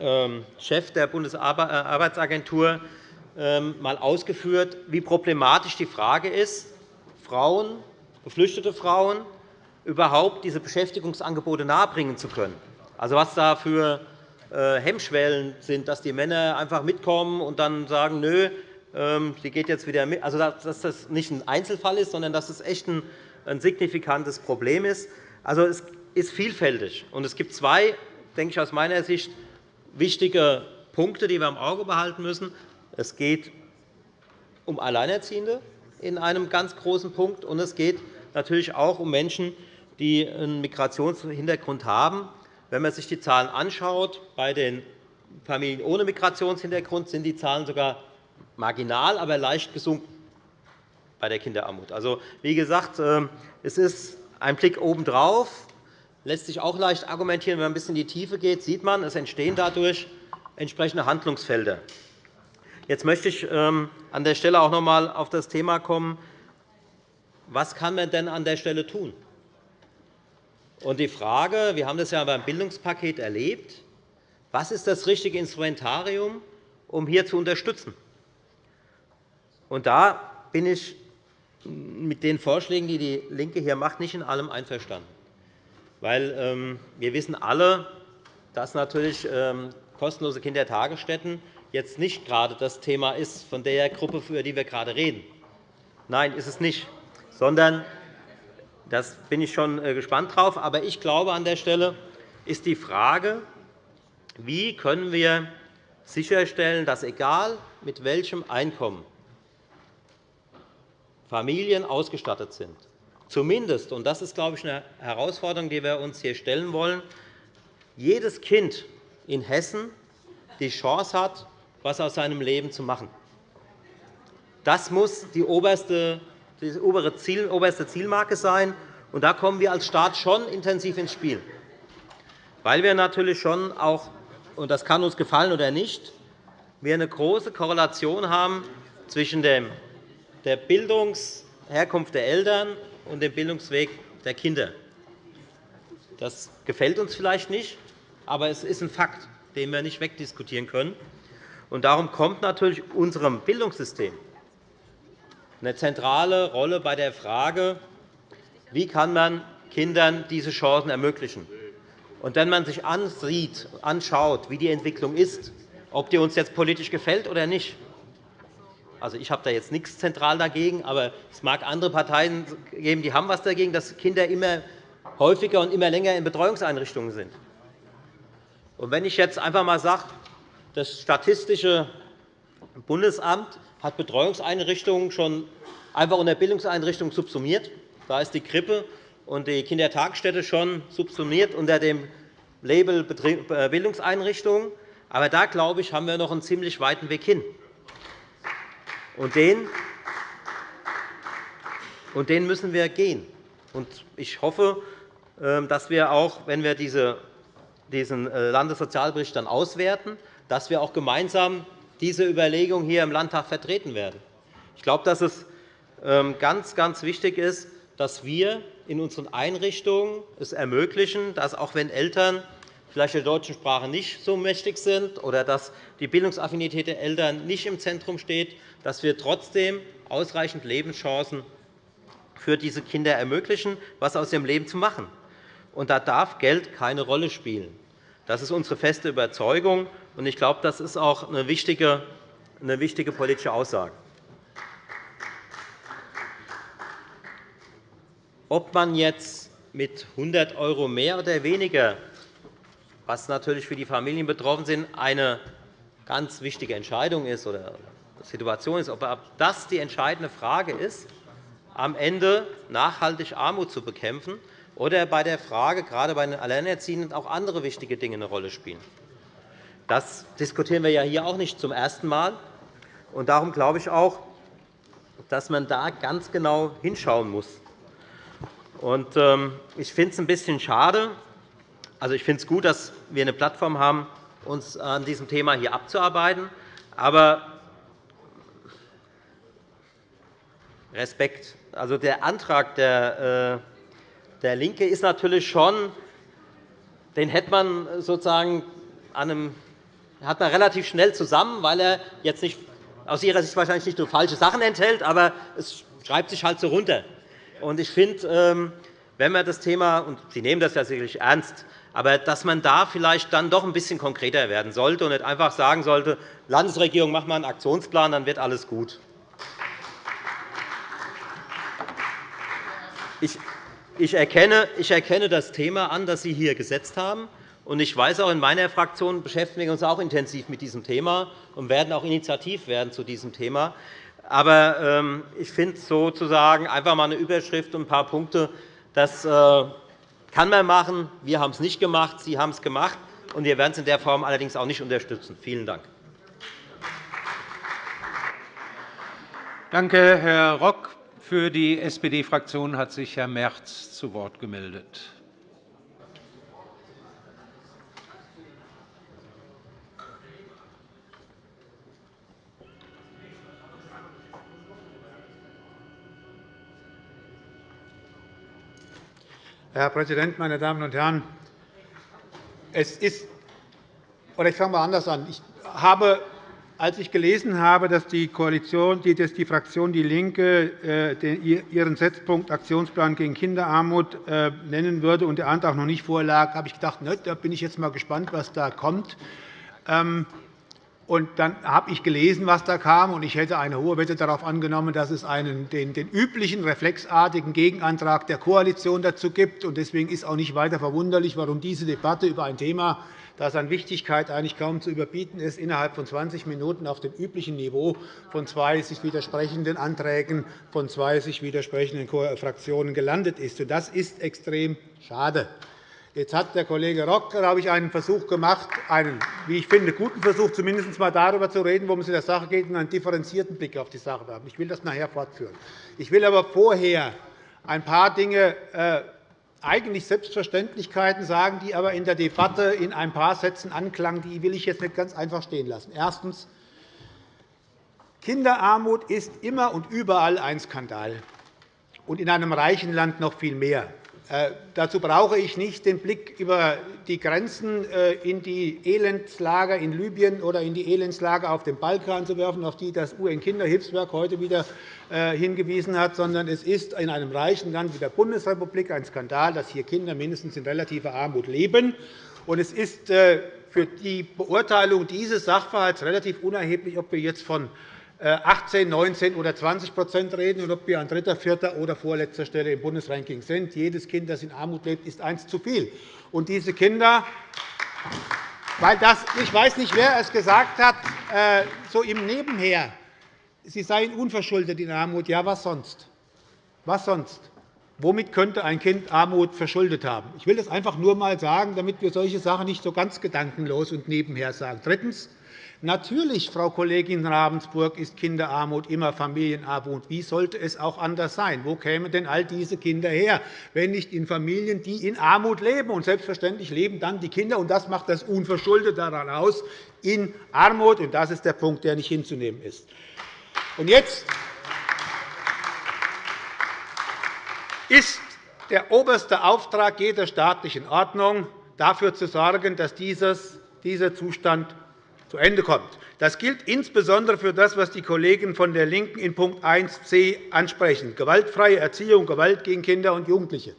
ähm, Chef der Bundesarbeitsagentur ähm, einmal ausgeführt, wie problematisch die Frage ist, Frauen geflüchtete Frauen überhaupt diese Beschäftigungsangebote nahebringen zu können. Also, was da für äh, Hemmschwellen sind, dass die Männer einfach mitkommen und dann sagen, nö, ähm, sie geht jetzt wieder mit. Also, dass das nicht ein Einzelfall ist, sondern dass es echt ein signifikantes Problem ist. Also, es ist vielfältig. Und es gibt zwei, denke ich, aus meiner Sicht wichtige Punkte, die wir im Auge behalten müssen. Es geht um Alleinerziehende in einem ganz großen Punkt, und es geht natürlich auch um Menschen, die einen Migrationshintergrund haben. Wenn man sich die Zahlen anschaut, bei den Familien ohne Migrationshintergrund sind die Zahlen sogar marginal, aber leicht gesunken bei der Kinderarmut. Also, wie gesagt, ähm, es ist ein Blick obendrauf. lässt sich auch leicht argumentieren. Wenn man ein bisschen in die Tiefe geht, sieht man, es entstehen dadurch entsprechende Handlungsfelder. Jetzt möchte ich ähm, an der Stelle auch noch einmal auf das Thema kommen, was kann man denn an der Stelle tun? Und die Frage, wir haben das ja beim Bildungspaket erlebt, was ist das richtige Instrumentarium, um hier zu unterstützen? Und da bin ich mit den Vorschlägen, die DIE LINKE hier macht, nicht in allem einverstanden. Weil, ähm, wir wissen alle, dass natürlich ähm, kostenlose Kindertagesstätten jetzt nicht gerade das Thema ist von der Gruppe, über die wir gerade reden. Nein, ist es nicht sondern das bin ich schon äh, gespannt drauf. Aber ich glaube, an der Stelle ist die Frage, wie können wir sicherstellen, dass egal mit welchem Einkommen Familien ausgestattet sind, zumindest, und das ist, glaube ich, eine Herausforderung, die wir uns hier stellen wollen, jedes Kind in Hessen die Chance hat, etwas aus seinem Leben zu machen. Das muss die oberste die oberste Zielmarke sein. Und da kommen wir als Staat schon intensiv ins Spiel, weil wir natürlich schon auch, und das kann uns gefallen oder nicht, wir eine große Korrelation haben zwischen der Bildungsherkunft der Eltern und dem Bildungsweg der Kinder. Das gefällt uns vielleicht nicht, aber es ist ein Fakt, den wir nicht wegdiskutieren können. Und darum kommt natürlich unserem Bildungssystem eine zentrale Rolle bei der Frage, wie kann man Kindern diese Chancen ermöglichen. Und wenn man sich ansieht, anschaut, wie die Entwicklung ist, ob die uns jetzt politisch gefällt oder nicht, also, ich habe da jetzt nichts zentral dagegen, aber es mag andere Parteien geben, die haben etwas dagegen, dass Kinder immer häufiger und immer länger in Betreuungseinrichtungen sind. Und wenn ich jetzt einfach einmal sage, das statistische Bundesamt hat Betreuungseinrichtungen schon einfach unter Bildungseinrichtungen subsumiert. Da ist die Krippe und die Kindertagesstätte schon subsumiert unter dem Label äh, Bildungseinrichtungen. Aber da, glaube ich, haben wir noch einen ziemlich weiten Weg hin. Und den, und den müssen wir gehen. Und ich hoffe, ähm, dass wir auch, wenn wir diese, diesen äh, Landessozialbericht dann auswerten, dass wir auch gemeinsam diese Überlegung hier im Landtag vertreten werden. Ich glaube, dass es ähm, ganz, ganz wichtig ist, dass wir in unseren Einrichtungen es ermöglichen, dass auch wenn Eltern vielleicht der deutschen Sprache nicht so mächtig sind oder dass die Bildungsaffinität der Eltern nicht im Zentrum steht, dass wir trotzdem ausreichend Lebenschancen für diese Kinder ermöglichen, etwas aus ihrem Leben zu machen. Und da darf Geld keine Rolle spielen. Das ist unsere feste Überzeugung. Und ich glaube, das ist auch eine wichtige, eine wichtige politische Aussage. Ob man jetzt mit 100 € mehr oder weniger, was natürlich für die Familien betroffen sind, eine ganz wichtige Entscheidung ist oder Situation ist, ob das die entscheidende Frage ist, am Ende nachhaltig Armut zu bekämpfen, oder bei der Frage, gerade bei den Alleinerziehenden, auch andere wichtige Dinge eine Rolle spielen. Das diskutieren wir ja hier auch nicht zum ersten Mal. Und darum glaube ich auch, dass man da ganz genau hinschauen muss. Ähm, ich finde es ein bisschen schade. Also, ich finde es gut, dass wir eine Plattform haben, uns an diesem Thema hier abzuarbeiten. Aber Respekt. Also, der Antrag der, äh, der LINKE ist natürlich schon, den hätte man sozusagen an einem, hat man relativ schnell zusammen, weil er jetzt nicht, aus Ihrer Sicht wahrscheinlich nicht nur falsche Sachen enthält, aber es schreibt sich halt so runter. Ich finde, ähm, wenn man das Thema, und Sie nehmen das ja sicherlich ernst, aber dass man da vielleicht dann doch ein bisschen konkreter werden sollte und nicht einfach sagen sollte, Landesregierung, mach mal einen Aktionsplan, dann wird alles gut. Ich erkenne, ich erkenne das Thema an, das Sie hier gesetzt haben. Und ich weiß auch, in meiner Fraktion beschäftigen wir uns auch intensiv mit diesem Thema und werden auch initiativ werden zu diesem Thema. Aber ähm, ich finde sozusagen einfach einmal eine Überschrift und ein paar Punkte, das äh, kann man machen. Wir haben es nicht gemacht, Sie haben es gemacht. Und wir werden es in der Form allerdings auch nicht unterstützen. Vielen Dank. Danke, Herr Rock. Für die SPD-Fraktion hat sich Herr Merz zu Wort gemeldet. Herr Präsident, meine Damen und Herren! Es ist, oder ich fange mal anders an. Ich habe als ich gelesen habe, dass die, Koalition, dass die Fraktion DIE LINKE äh, ihren Setzpunkt Aktionsplan gegen Kinderarmut äh, nennen würde und der Antrag noch nicht vorlag, habe ich gedacht, da bin ich jetzt einmal gespannt, was da kommt. Und dann habe ich gelesen, was da kam, und ich hätte eine hohe Wette darauf angenommen, dass es einen, den, den üblichen reflexartigen Gegenantrag der Koalition dazu gibt. Deswegen ist auch nicht weiter verwunderlich, warum diese Debatte über ein Thema das an Wichtigkeit eigentlich kaum zu überbieten ist, innerhalb von 20 Minuten auf dem üblichen Niveau von zwei sich widersprechenden Anträgen von zwei sich widersprechenden Fraktionen gelandet ist. Das ist extrem schade. Jetzt hat der Kollege Rock, glaube ich, einen Versuch gemacht, einen, wie ich finde, guten Versuch, zumindest einmal darüber zu reden, worum es in der Sache geht, und einen differenzierten Blick auf die Sache haben. Ich will das nachher fortführen. Ich will aber vorher ein paar Dinge äh, eigentlich Selbstverständlichkeiten sagen, die aber in der Debatte in ein paar Sätzen anklangen. Die will ich jetzt nicht ganz einfach stehen lassen. Erstens. Kinderarmut ist immer und überall ein Skandal, und in einem reichen Land noch viel mehr. Äh, dazu brauche ich nicht den Blick über die Grenzen äh, in die Elendslager in Libyen oder in die Elendslager auf dem Balkan zu werfen, auf die das UN-Kinderhilfswerk heute wieder äh, hingewiesen hat, sondern es ist in einem reichen Land wie der Bundesrepublik ein Skandal, dass hier Kinder mindestens in relativer Armut leben. Es ist für die Beurteilung dieses Sachverhalts relativ unerheblich, ob wir jetzt von 18, 19 oder 20% reden und ob wir an dritter, vierter oder vorletzter Stelle im Bundesranking sind. Jedes Kind, das in Armut lebt, ist eins zu viel. Und diese Kinder weil das, ich weiß nicht, wer es gesagt hat, äh, so im Nebenher, Sie seien unverschuldet in Armut. Ja, was sonst? Was sonst? Womit könnte ein Kind Armut verschuldet haben? Ich will das einfach nur einmal sagen, damit wir solche Sachen nicht so ganz gedankenlos und nebenher sagen. Drittens. Natürlich, Frau Kollegin Ravensburg, ist Kinderarmut immer Familienarmut. Wie sollte es auch anders sein? Wo kämen denn all diese Kinder her, wenn nicht in Familien, die in Armut leben? Und selbstverständlich leben dann die Kinder, und das macht das unverschuldet daran aus, in Armut. Und das ist der Punkt, der nicht hinzunehmen ist. Und jetzt ist der oberste Auftrag jeder staatlichen Ordnung, dafür zu sorgen, dass dieser Zustand zu Ende kommt. Das gilt insbesondere für das, was die Kollegen von der LINKEN in Punkt 1c ansprechen, gewaltfreie Erziehung, Gewalt gegen Kinder und Jugendliche.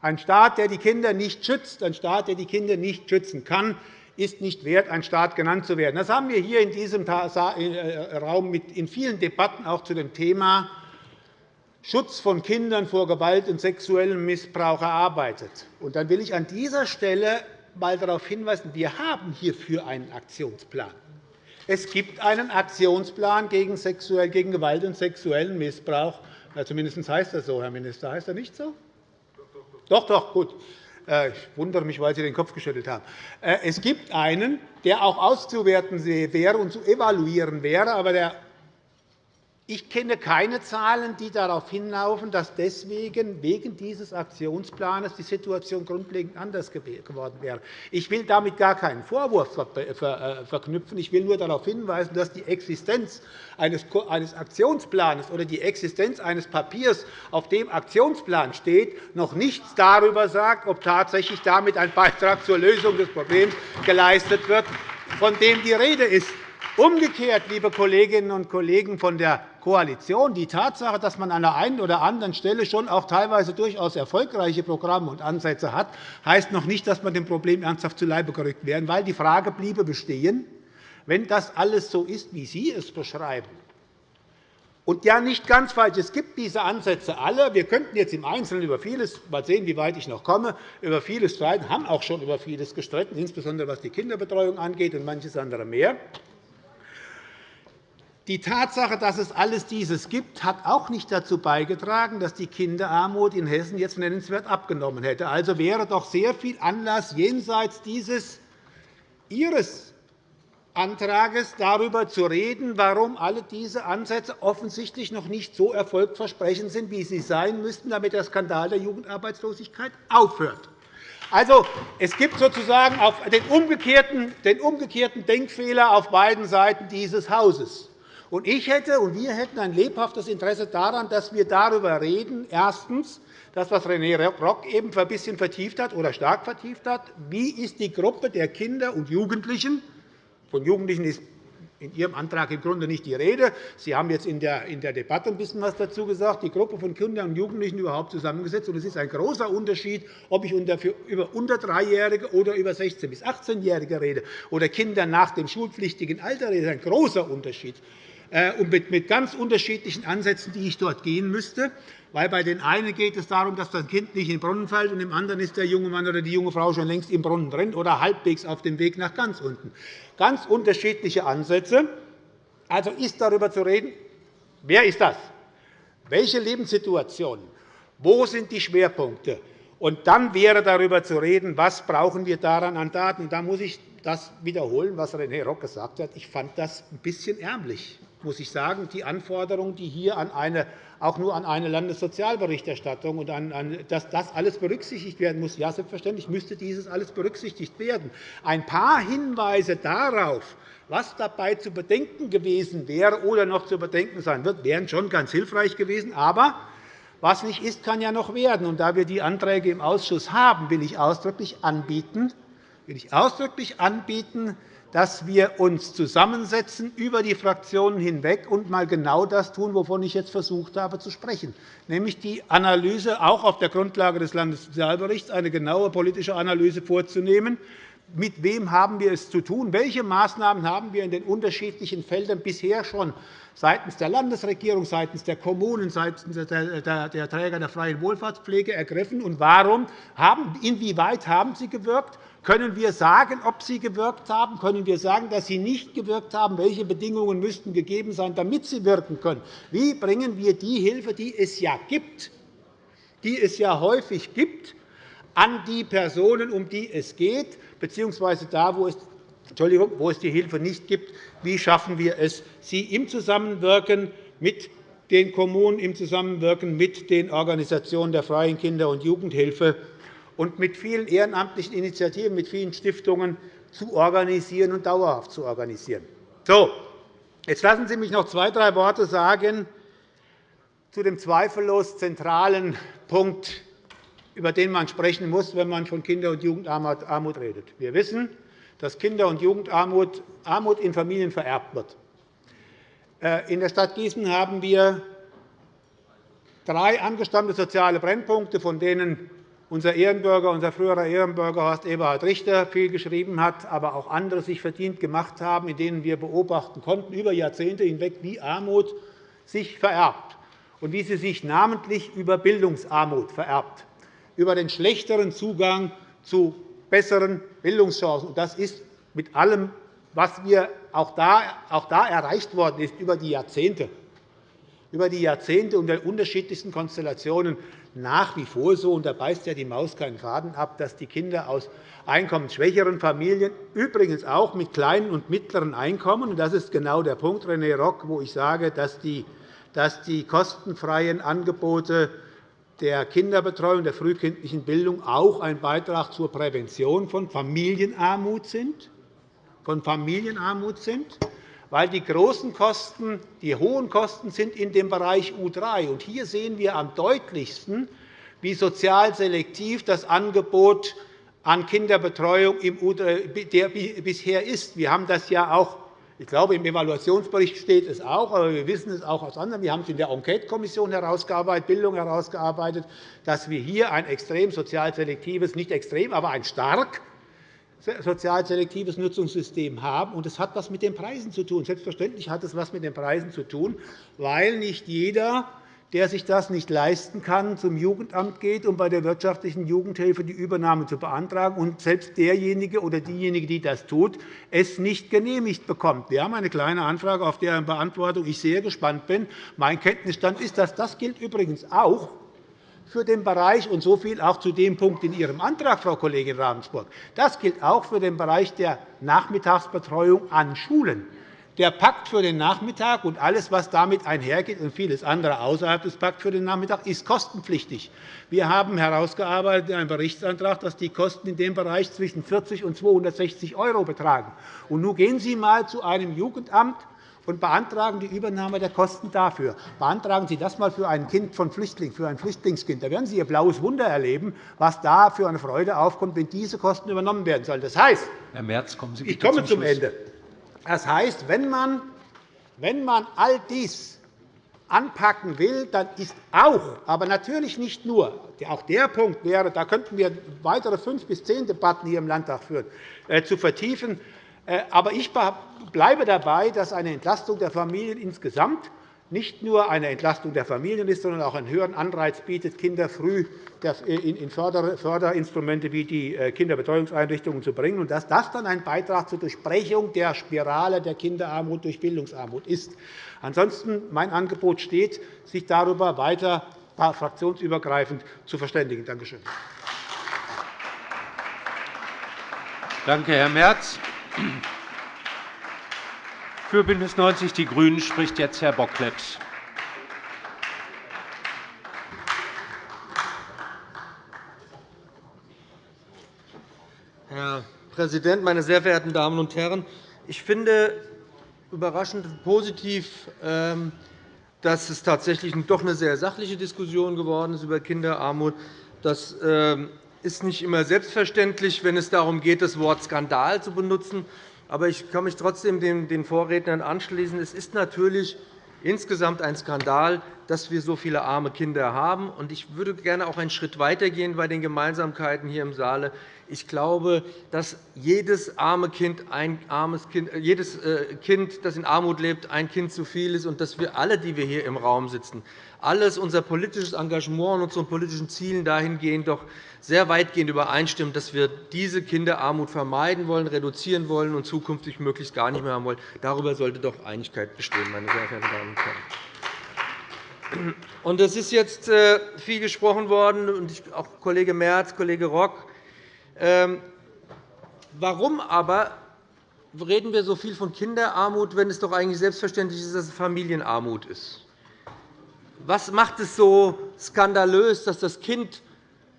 Ein Staat, der die Kinder nicht schützt, ein Staat, der die Kinder nicht schützen kann, ist nicht wert, ein Staat genannt zu werden. Das haben wir hier in diesem äh, Raum in vielen Debatten auch zu dem Thema Schutz von Kindern vor Gewalt und sexuellem Missbrauch erarbeitet. Und dann will ich an dieser Stelle einmal darauf hinweisen, wir haben hierfür einen Aktionsplan. Es gibt einen Aktionsplan gegen, sexuell, gegen Gewalt und sexuellen Missbrauch. Ja, zumindest heißt das so, Herr Minister. Heißt das nicht so? Doch, doch, gut. Äh, ich wundere mich, weil Sie den Kopf geschüttelt haben. Äh, es gibt einen, der auch auszuwerten wäre und zu evaluieren wäre, aber der ich kenne keine Zahlen, die darauf hinlaufen, dass deswegen wegen dieses Aktionsplans die Situation grundlegend anders geworden wäre. Ich will damit gar keinen Vorwurf äh, verknüpfen. Ich will nur darauf hinweisen, dass die Existenz eines Aktionsplans oder die Existenz eines Papiers, auf dem Aktionsplan steht, noch nichts darüber sagt, ob tatsächlich damit ein Beitrag zur Lösung des Problems geleistet wird, von dem die Rede ist. Umgekehrt, liebe Kolleginnen und Kollegen von der Koalition, die Tatsache, dass man an der einen oder anderen Stelle schon auch teilweise durchaus erfolgreiche Programme und Ansätze hat, heißt noch nicht, dass man dem Problem ernsthaft zu Leibe gerückt werden, weil die Frage bliebe bestehen, wenn das alles so ist, wie Sie es beschreiben, und ja, nicht ganz falsch. Es gibt diese Ansätze alle. Wir könnten jetzt im Einzelnen über vieles, mal sehen, wie weit ich noch komme, über vieles streiten, haben auch schon über vieles gestritten, insbesondere was die Kinderbetreuung angeht und manches andere mehr. Die Tatsache, dass es alles dieses gibt, hat auch nicht dazu beigetragen, dass die Kinderarmut in Hessen jetzt nennenswert abgenommen hätte. Also wäre doch sehr viel Anlass jenseits dieses Ihres Antrags darüber zu reden, warum alle diese Ansätze offensichtlich noch nicht so erfolgversprechend sind, wie sie sein müssten, damit der Skandal der Jugendarbeitslosigkeit aufhört. Also, es gibt sozusagen den umgekehrten Denkfehler auf beiden Seiten dieses Hauses. Und ich hätte und wir hätten ein lebhaftes Interesse daran, dass wir darüber reden, erstens, das, was René Rock eben ein bisschen vertieft hat oder stark vertieft hat, wie ist die Gruppe der Kinder und Jugendlichen von Jugendlichen ist in Ihrem Antrag im Grunde nicht die Rede. Sie haben jetzt in der Debatte ein bisschen etwas dazu gesagt, die Gruppe von Kindern und Jugendlichen überhaupt zusammengesetzt. Es ist ein großer Unterschied, ob ich über unter Dreijährige oder über 16- bis 18-Jährige rede oder Kinder nach dem schulpflichtigen Alter rede. Das ist ein großer Unterschied. Äh, und mit ganz unterschiedlichen Ansätzen, die ich dort gehen müsste. Weil bei den einen geht es darum, dass das Kind nicht in den Brunnen fällt, und im anderen ist der junge Mann oder die junge Frau schon längst im Brunnen drin oder halbwegs auf dem Weg nach ganz unten. Ganz unterschiedliche Ansätze. Also ist darüber zu reden, wer ist das? Welche Lebenssituationen? Wo sind die Schwerpunkte? Und dann wäre darüber zu reden, was brauchen wir daran an Daten. Da muss ich das wiederholen, was René Rock gesagt hat. Ich fand das ein bisschen ärmlich muss ich sagen, die Anforderungen, die hier an eine, auch nur an eine Landessozialberichterstattung und an, dass das alles berücksichtigt werden muss. Ja, selbstverständlich müsste dieses alles berücksichtigt werden. Ein paar Hinweise darauf, was dabei zu bedenken gewesen wäre oder noch zu bedenken sein wird, wären schon ganz hilfreich gewesen. Aber was nicht ist, kann ja noch werden. Und da wir die Anträge im Ausschuss haben, will ich ausdrücklich anbieten, will ich ausdrücklich anbieten dass wir uns zusammensetzen über die Fraktionen hinweg und einmal genau das tun, wovon ich jetzt versucht habe zu sprechen, nämlich die Analyse auch auf der Grundlage des Landessozialberichts eine genaue politische Analyse vorzunehmen. Mit wem haben wir es zu tun? Welche Maßnahmen haben wir in den unterschiedlichen Feldern bisher schon seitens der Landesregierung, seitens der Kommunen, seitens der Träger der freien Wohlfahrtspflege ergriffen? Und warum haben, inwieweit haben sie gewirkt? Können wir sagen, ob sie gewirkt haben? Können wir sagen, dass sie nicht gewirkt haben? Welche Bedingungen müssten gegeben sein, damit sie wirken können? Wie bringen wir die Hilfe, die es ja gibt, die es ja häufig gibt, an die Personen, um die es geht, bzw. da, wo es, Entschuldigung, wo es die Hilfe nicht gibt, wie schaffen wir es, sie im Zusammenwirken mit den Kommunen, im Zusammenwirken mit den Organisationen der Freien Kinder- und Jugendhilfe und mit vielen ehrenamtlichen Initiativen, mit vielen Stiftungen zu organisieren und dauerhaft zu organisieren. So, jetzt lassen Sie mich noch zwei, drei Worte sagen zu dem zweifellos zentralen Punkt, über den man sprechen muss, wenn man von Kinder- und Jugendarmut redet. Wir wissen, dass Kinder- und Jugendarmut Armut in Familien vererbt wird. Äh, in der Stadt Gießen haben wir drei angestammte soziale Brennpunkte, von denen unser Ehrenbürger, unser früherer Ehrenbürger Horst Eberhard Richter viel geschrieben hat, aber auch andere sich verdient gemacht haben, in denen wir beobachten konnten über Jahrzehnte hinweg, wie Armut sich vererbt und wie sie sich namentlich über Bildungsarmut vererbt, über den schlechteren Zugang zu besseren Bildungschancen. Das ist mit allem, was wir auch da, auch da erreicht worden ist über die Jahrzehnte, über die Jahrzehnte unter unterschiedlichsten Konstellationen nach wie vor so, und da beißt ja die Maus keinen Faden ab, dass die Kinder aus einkommensschwächeren Familien, übrigens auch mit kleinen und mittleren Einkommen, und das ist genau der Punkt, René Rock, wo ich sage, dass die, dass die kostenfreien Angebote der Kinderbetreuung, der frühkindlichen Bildung auch ein Beitrag zur Prävention von Familienarmut sind. Von Familienarmut sind weil die großen Kosten, die hohen Kosten sind in dem Bereich U3. Und hier sehen wir am deutlichsten, wie sozial selektiv das Angebot an Kinderbetreuung bisher ist. Wir haben das ja auch ich glaube, im Evaluationsbericht steht es auch, aber wir wissen es auch aus anderen. Wir haben es in der Enquete-Kommission herausgearbeitet, Bildung herausgearbeitet, dass wir hier ein extrem sozial selektives, nicht extrem, aber ein stark sozial selektives Nutzungssystem haben. Und es hat etwas mit den Preisen zu tun. Selbstverständlich hat es etwas mit den Preisen zu tun, weil nicht jeder der sich das nicht leisten kann, zum Jugendamt geht, um bei der wirtschaftlichen Jugendhilfe die Übernahme zu beantragen, und selbst derjenige oder diejenige, die das tut, es nicht genehmigt bekommt. Wir haben eine kleine Anfrage, auf deren Beantwortung ich sehr gespannt bin. Mein Kenntnisstand ist, dass das gilt übrigens auch für den Bereich, und so viel auch zu dem Punkt in Ihrem Antrag, Frau Kollegin Ravensburg, das gilt auch für den Bereich der Nachmittagsbetreuung an Schulen. Der Pakt für den Nachmittag und alles, was damit einhergeht, und vieles andere außerhalb des Pakts für den Nachmittag, ist kostenpflichtig. Wir haben herausgearbeitet in einem Berichtsantrag, dass die Kosten in dem Bereich zwischen 40 und 260 € betragen. Und nun gehen Sie einmal zu einem Jugendamt und beantragen die Übernahme der Kosten dafür. Beantragen Sie das einmal für ein Kind von Flüchtling, für ein Flüchtlingskind. Da werden Sie Ihr blaues Wunder erleben, was da für eine Freude aufkommt, wenn diese Kosten übernommen werden sollen. Das heißt, Herr Merz, kommen Sie bitte ich komme zum, zum Ende. Das heißt, wenn man, wenn man all dies anpacken will, dann ist auch, aber natürlich nicht nur, auch der Punkt wäre, da könnten wir weitere fünf bis zehn Debatten hier im Landtag führen, äh, zu vertiefen. Äh, aber ich bleibe dabei, dass eine Entlastung der Familien insgesamt nicht nur eine Entlastung der Familien ist, sondern auch einen höheren Anreiz bietet, Kinder früh in Förderinstrumente wie die äh, Kinderbetreuungseinrichtungen zu bringen, und dass das dann ein Beitrag zur Durchbrechung der Spirale der Kinderarmut durch Bildungsarmut ist. Ansonsten mein Angebot steht, sich darüber weiter fraktionsübergreifend zu verständigen. Danke schön. Danke, Herr Merz. Für BÜNDNIS 90 die GRÜNEN spricht jetzt Herr Bocklet. Herr Präsident, meine sehr verehrten Damen und Herren! Ich finde überraschend positiv, ähm, dass es tatsächlich doch eine sehr sachliche Diskussion geworden ist über Kinderarmut. Das ähm, ist nicht immer selbstverständlich, wenn es darum geht, das Wort Skandal zu benutzen. Aber ich kann mich trotzdem den Vorrednern anschließen. Es ist natürlich insgesamt ein Skandal, dass wir so viele arme Kinder haben. Ich würde gerne auch einen Schritt weitergehen bei den Gemeinsamkeiten hier im Saale. Ich glaube, dass jedes arme Kind, ein armes kind, äh, jedes äh, Kind, das in Armut lebt, ein Kind zu viel ist, und dass wir alle, die wir hier im Raum sitzen, alles unser politisches Engagement und unsere politischen Zielen dahingehend doch sehr weitgehend übereinstimmen, dass wir diese Kinderarmut vermeiden wollen, reduzieren wollen und zukünftig möglichst gar nicht mehr haben wollen. Darüber sollte doch Einigkeit bestehen, meine sehr verehrten Damen und Herren. Und es ist jetzt äh, viel gesprochen worden, und auch Kollege Merz, Kollege Rock. Ähm, warum aber reden wir so viel von Kinderarmut, wenn es doch eigentlich selbstverständlich ist, dass es Familienarmut ist? Was macht es so skandalös, dass das Kind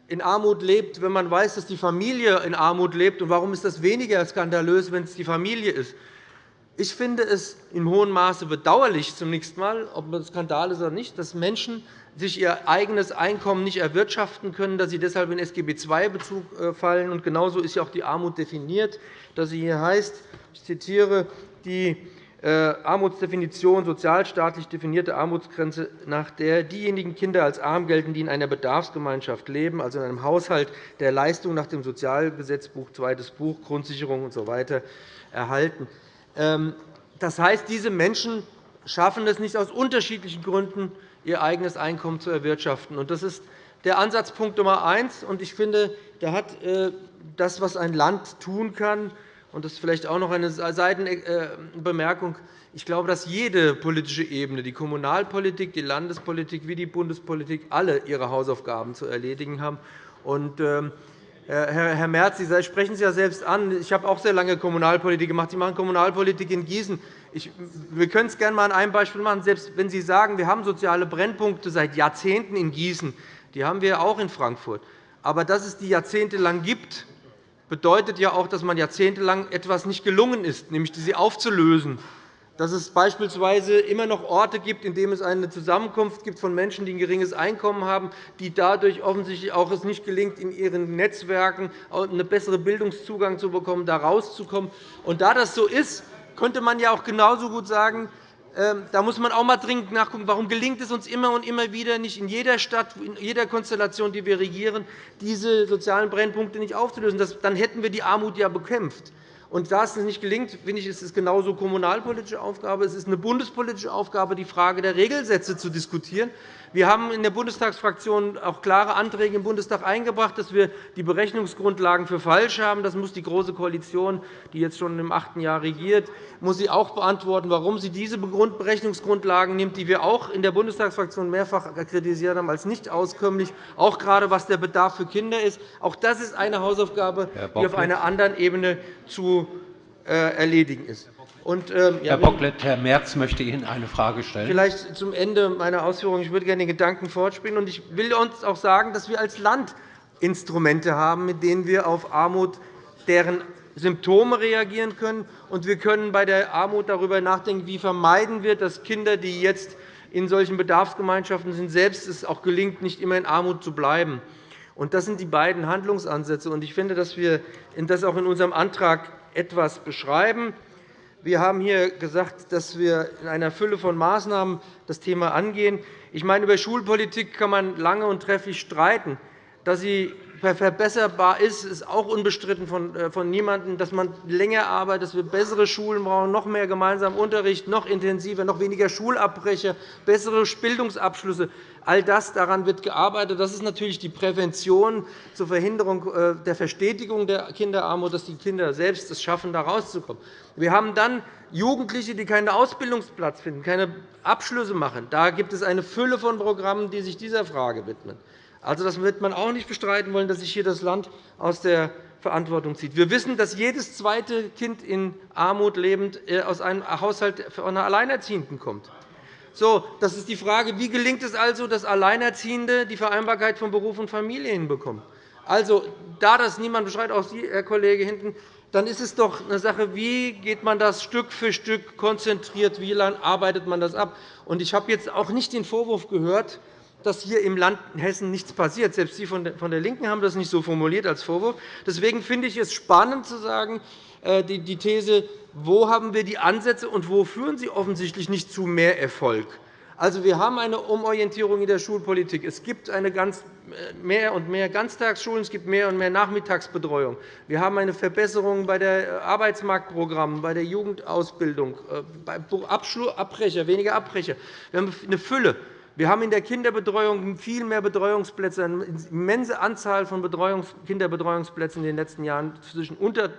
in Armut lebt, wenn man weiß, dass die Familie in Armut lebt? Und warum ist das weniger skandalös, wenn es die Familie ist? Ich finde es in hohem Maße bedauerlich, zunächst einmal, ob das Skandal ist oder nicht, dass Menschen sich ihr eigenes Einkommen nicht erwirtschaften können, dass sie deshalb in SGB II-Bezug äh, fallen. Und genauso ist ja auch die Armut definiert, dass sie hier heißt, ich zitiere, die äh, Armutsdefinition sozialstaatlich definierte Armutsgrenze, nach der diejenigen Kinder als arm gelten, die in einer Bedarfsgemeinschaft leben, also in einem Haushalt der Leistung nach dem Sozialgesetzbuch, zweites Buch, Grundsicherung usw. So erhalten. Ähm, das heißt, diese Menschen schaffen es nicht aus unterschiedlichen Gründen, ihr eigenes Einkommen zu erwirtschaften. Das ist der Ansatzpunkt Nummer eins. Ich finde, da hat äh, das, was ein Land tun kann, und das ist vielleicht auch noch eine Seitenbemerkung. Ich glaube, dass jede politische Ebene, die Kommunalpolitik, die Landespolitik wie die Bundespolitik, alle ihre Hausaufgaben zu erledigen haben. Herr Merz, Sie sprechen es ja selbst an. Ich habe auch sehr lange Kommunalpolitik gemacht. Sie machen Kommunalpolitik in Gießen. wir können es gerne einmal an einem Beispiel machen. Selbst wenn Sie sagen, wir haben soziale Brennpunkte seit Jahrzehnten in Gießen, die haben wir auch in Frankfurt. Aber dass es die jahrzehntelang gibt, bedeutet ja auch, dass man jahrzehntelang etwas nicht gelungen ist, nämlich sie aufzulösen. Dass es beispielsweise immer noch Orte gibt, in denen es eine Zusammenkunft gibt von Menschen, die ein geringes Einkommen haben, die dadurch offensichtlich auch es nicht gelingt, in ihren Netzwerken einen besseren Bildungszugang zu bekommen, da rauszukommen. Und da das so ist, könnte man ja auch genauso gut sagen, ähm, da muss man auch einmal dringend nachgucken, warum gelingt es uns immer und immer wieder nicht in jeder Stadt, in jeder Konstellation, die wir regieren, diese sozialen Brennpunkte nicht aufzulösen. Dann hätten wir die Armut ja bekämpft. Und da es nicht gelingt, finde ich, ist es genauso kommunalpolitische Aufgabe. Es ist eine bundespolitische Aufgabe, die Frage der Regelsätze zu diskutieren. Wir haben in der Bundestagsfraktion auch klare Anträge im Bundestag eingebracht, dass wir die Berechnungsgrundlagen für falsch haben. Das muss die Große Koalition, die jetzt schon im achten Jahr regiert, muss sie auch beantworten, warum sie diese Berechnungsgrundlagen nimmt, die wir auch in der Bundestagsfraktion mehrfach kritisiert haben, als nicht auskömmlich, auch gerade was der Bedarf für Kinder ist. Auch das ist eine Hausaufgabe, die auf einer anderen Ebene zu äh, erledigen ist. Und, ähm, Herr Bocklet, Herr Merz möchte Ihnen eine Frage stellen. Vielleicht zum Ende meiner Ausführungen. Ich würde gerne den Gedanken fortspielen. Ich will uns auch sagen, dass wir als Land Instrumente haben, mit denen wir auf Armut, deren Symptome reagieren können. Und wir können bei der Armut darüber nachdenken, wie vermeiden wir, dass Kinder, die jetzt in solchen Bedarfsgemeinschaften sind, selbst es auch gelingt, nicht immer in Armut zu bleiben. Das sind die beiden Handlungsansätze. Ich finde, dass wir das auch in unserem Antrag etwas beschreiben. Wir haben hier gesagt, dass wir in einer Fülle von Maßnahmen das Thema angehen. Ich meine, über Schulpolitik kann man lange und trefflich streiten. Dass sie verbesserbar ist, ist auch unbestritten von äh, niemandem, dass man länger arbeitet, dass wir bessere Schulen brauchen, noch mehr gemeinsamen Unterricht, noch intensiver, noch weniger Schulabbrecher, bessere Bildungsabschlüsse. All das daran wird gearbeitet. Das ist natürlich die Prävention zur Verhinderung äh, der Verstetigung der Kinderarmut, dass die Kinder selbst es schaffen, da rauszukommen. Wir haben dann Jugendliche, die keinen Ausbildungsplatz finden, keine Abschlüsse machen. Da gibt es eine Fülle von Programmen, die sich dieser Frage widmen. Also, das wird man auch nicht bestreiten wollen, dass sich hier das Land aus der Verantwortung zieht. Wir wissen, dass jedes zweite Kind in Armut lebend äh, aus einem Haushalt einer Alleinerziehenden kommt. So, das ist die Frage, wie gelingt es also, dass Alleinerziehende die Vereinbarkeit von Beruf und Familie hinbekommen. Also, da das niemand beschreibt, auch Sie, Herr Kollege hinten, dann ist es doch eine Sache, wie geht man das Stück für Stück konzentriert, wie lange arbeitet man das ab. Ich habe jetzt auch nicht den Vorwurf gehört, dass hier im Land Hessen nichts passiert. Selbst Sie von der LINKEN haben das nicht so formuliert als Vorwurf. Deswegen finde ich es spannend zu sagen, äh, die These, wo haben wir die Ansätze und wo führen sie offensichtlich nicht zu mehr Erfolg. Also, wir haben eine Umorientierung in der Schulpolitik. Es gibt eine ganz, äh, mehr und mehr Ganztagsschulen, es gibt mehr und mehr Nachmittagsbetreuung. Wir haben eine Verbesserung bei den Arbeitsmarktprogrammen, bei der Jugendausbildung, äh, bei Abbrecher, weniger Abbrecher. Wir haben eine Fülle. Wir haben in der Kinderbetreuung viel mehr Betreuungsplätze, eine immense Anzahl von Kinderbetreuungsplätzen in den letzten Jahren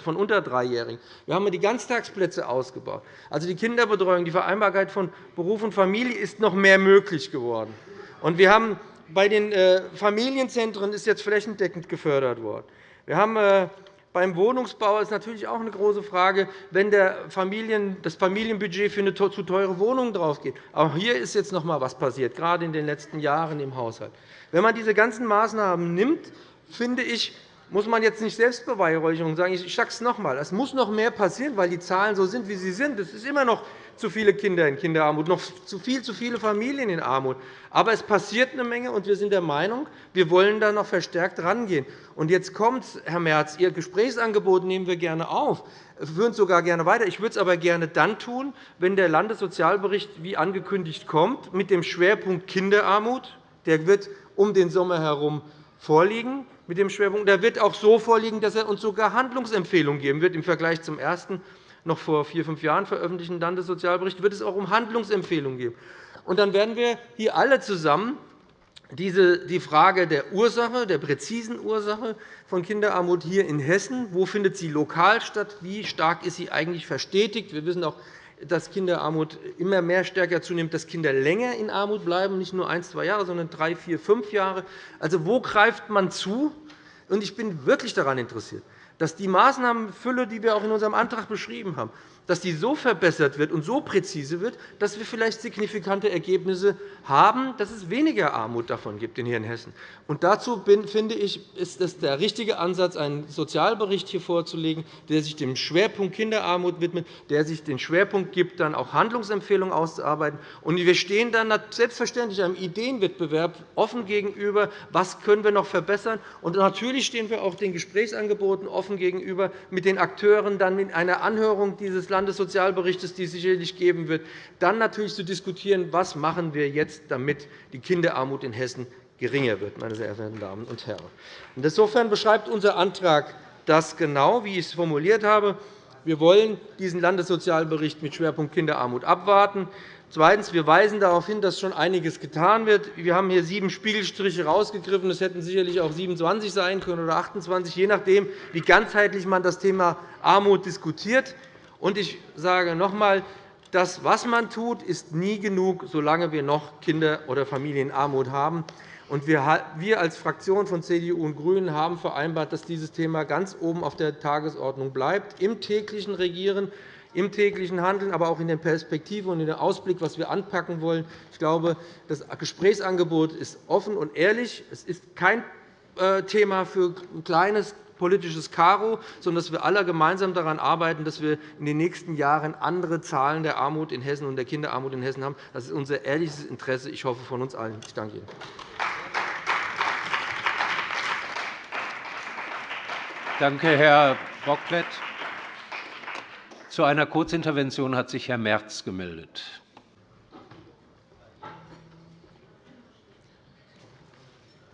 von unter Dreijährigen. Wir haben die Ganztagsplätze ausgebaut. Also die Kinderbetreuung, die Vereinbarkeit von Beruf und Familie ist noch mehr möglich geworden. Und wir haben bei den äh, Familienzentren ist jetzt flächendeckend gefördert worden. Wir haben äh, beim Wohnungsbau ist natürlich auch eine große Frage, wenn das Familienbudget für eine zu teure Wohnung draufgeht. Auch hier ist jetzt noch einmal etwas passiert, gerade in den letzten Jahren im Haushalt. Wenn man diese ganzen Maßnahmen nimmt, finde ich, muss man jetzt nicht Selbstbeweihräucherung sagen. Ich sage es noch einmal. Es muss noch mehr passieren, weil die Zahlen so sind, wie sie sind. Es ist immer noch zu viele Kinder in Kinderarmut, noch zu viel zu viele Familien in Armut. Aber es passiert eine Menge, und wir sind der Meinung, wir wollen da noch verstärkt rangehen. Und jetzt kommt, Herr Merz, Ihr Gesprächsangebot nehmen wir gerne auf, führen es sogar gerne weiter. Ich würde es aber gerne dann tun, wenn der Landessozialbericht wie angekündigt kommt, mit dem Schwerpunkt Kinderarmut. Der wird um den Sommer herum vorliegen. Mit dem Schwerpunkt. Der wird auch so vorliegen, dass er uns sogar Handlungsempfehlungen geben wird im Vergleich zum ersten noch vor vier, fünf Jahren veröffentlichten Landessozialbericht wird es auch um Handlungsempfehlungen gehen. Und dann werden wir hier alle zusammen die Frage der Ursache, der präzisen Ursache von Kinderarmut hier in Hessen, wo findet sie lokal statt, wie stark ist sie eigentlich verstetigt. Wir wissen auch, dass Kinderarmut immer mehr stärker zunimmt, dass Kinder länger in Armut bleiben, nicht nur ein, zwei Jahre, sondern drei, vier, fünf Jahre. Also, wo greift man zu? Ich bin wirklich daran interessiert, dass die Maßnahmenfülle, die wir auch in unserem Antrag beschrieben haben, dass die so verbessert wird und so präzise wird, dass wir vielleicht signifikante Ergebnisse haben, dass es weniger Armut davon gibt hier in Hessen. Und dazu finde ich, ist es der richtige Ansatz, einen Sozialbericht hier vorzulegen, der sich dem Schwerpunkt Kinderarmut widmet, der sich den Schwerpunkt gibt, dann auch Handlungsempfehlungen auszuarbeiten. Und wir stehen dann selbstverständlich einem Ideenwettbewerb offen gegenüber, was können wir noch verbessern. Und natürlich stehen wir auch den Gesprächsangeboten offen gegenüber, mit den Akteuren dann in einer Anhörung dieses Landessozialberichts, die es sicherlich geben wird, dann natürlich zu diskutieren, was machen wir jetzt, damit die Kinderarmut in Hessen geringer wird, meine sehr verehrten Damen und Herren. Insofern beschreibt unser Antrag das genau, wie ich es formuliert habe. Wir wollen diesen Landessozialbericht mit Schwerpunkt Kinderarmut abwarten. Zweitens. Wir weisen darauf hin, dass schon einiges getan wird. Wir haben hier sieben Spiegelstriche herausgegriffen. Es hätten sicherlich auch 27 sein können oder 28, je nachdem, wie ganzheitlich man das Thema Armut diskutiert. Und ich sage noch einmal, das, was man tut, ist nie genug, solange wir noch Kinder- oder Familienarmut haben. Wir als Fraktion von CDU und GRÜNEN haben vereinbart, dass dieses Thema ganz oben auf der Tagesordnung bleibt, im täglichen Regieren, im täglichen Handeln, aber auch in der Perspektive und in dem Ausblick, was wir anpacken wollen. Ich glaube, das Gesprächsangebot ist offen und ehrlich. Es ist kein äh, Thema für ein kleines politisches Karo, sondern dass wir alle gemeinsam daran arbeiten, dass wir in den nächsten Jahren andere Zahlen der Armut in Hessen und der Kinderarmut in Hessen haben. Das ist unser ehrliches Interesse, ich hoffe, von uns allen. Ich danke Ihnen. Danke, Herr Bocklet. Zu einer Kurzintervention hat sich Herr Merz gemeldet.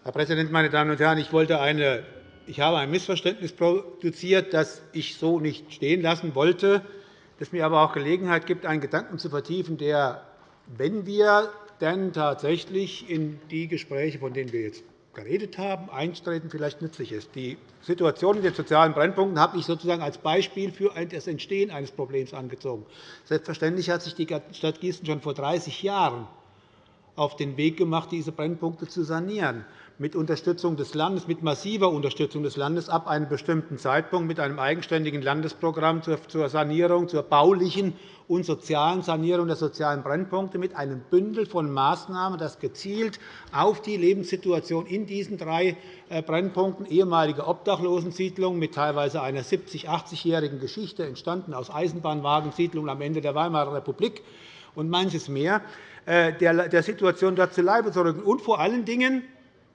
Herr Präsident, meine Damen und Herren! Ich wollte eine ich habe ein Missverständnis produziert, das ich so nicht stehen lassen wollte, das mir aber auch Gelegenheit gibt, einen Gedanken zu vertiefen, der, wenn wir denn tatsächlich in die Gespräche, von denen wir jetzt geredet haben, eintreten, vielleicht nützlich ist. Die Situation in den sozialen Brennpunkten habe ich sozusagen als Beispiel für das Entstehen eines Problems angezogen. Selbstverständlich hat sich die Stadt Gießen schon vor 30 Jahren auf den Weg gemacht, diese Brennpunkte zu sanieren mit Unterstützung des Landes, mit massiver Unterstützung des Landes ab einem bestimmten Zeitpunkt mit einem eigenständigen Landesprogramm zur Sanierung, zur baulichen und sozialen Sanierung der sozialen Brennpunkte mit einem Bündel von Maßnahmen, das gezielt auf die Lebenssituation in diesen drei äh, Brennpunkten, ehemalige Obdachlosensiedlungen mit teilweise einer 70-, 80-jährigen Geschichte, entstanden aus Eisenbahnwagensiedlungen am Ende der Weimarer Republik und manches mehr, äh, der Situation dort zu Leibe zu rücken. Und vor allen Dingen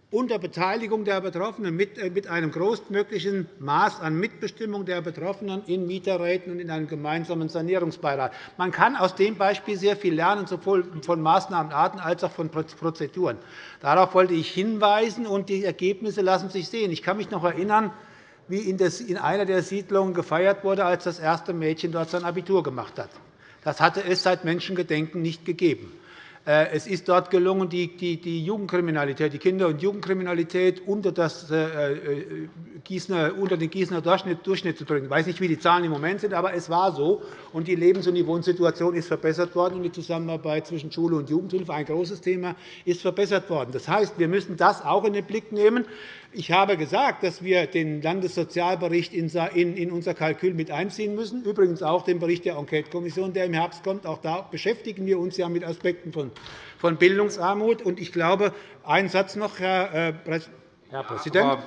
unter Beteiligung der Betroffenen mit äh, einem größtmöglichen Maß an Mitbestimmung der Betroffenen in Mieterräten und in einem gemeinsamen Sanierungsbeirat. Man kann aus dem Beispiel sehr viel lernen, sowohl von Maßnahmenarten als auch von Prozeduren. Darauf wollte ich hinweisen, und die Ergebnisse lassen sich sehen. Ich kann mich noch erinnern, wie in einer der Siedlungen gefeiert wurde, als das erste Mädchen dort sein Abitur gemacht hat. Das hatte es seit Menschengedenken nicht gegeben. Äh, es ist dort gelungen, die Jugendkriminalität, die Kinder- und Jugendkriminalität unter, das, äh, äh, Gießener, unter den Gießener Durchschnitt zu bringen. Ich weiß nicht, wie die Zahlen im Moment sind, aber es war so. Und die Lebens- und die Wohnsituation ist verbessert worden. Und die Zusammenarbeit zwischen Schule und Jugendhilfe, ein großes Thema, ist verbessert worden. Das heißt, wir müssen das auch in den Blick nehmen. Ich habe gesagt, dass wir den Landessozialbericht in unser Kalkül mit einziehen müssen, übrigens auch den Bericht der Enquetekommission, der im Herbst kommt. Auch da beschäftigen wir uns ja mit Aspekten von Bildungsarmut. Ich glaube, einen Satz noch, Herr äh, Präsident.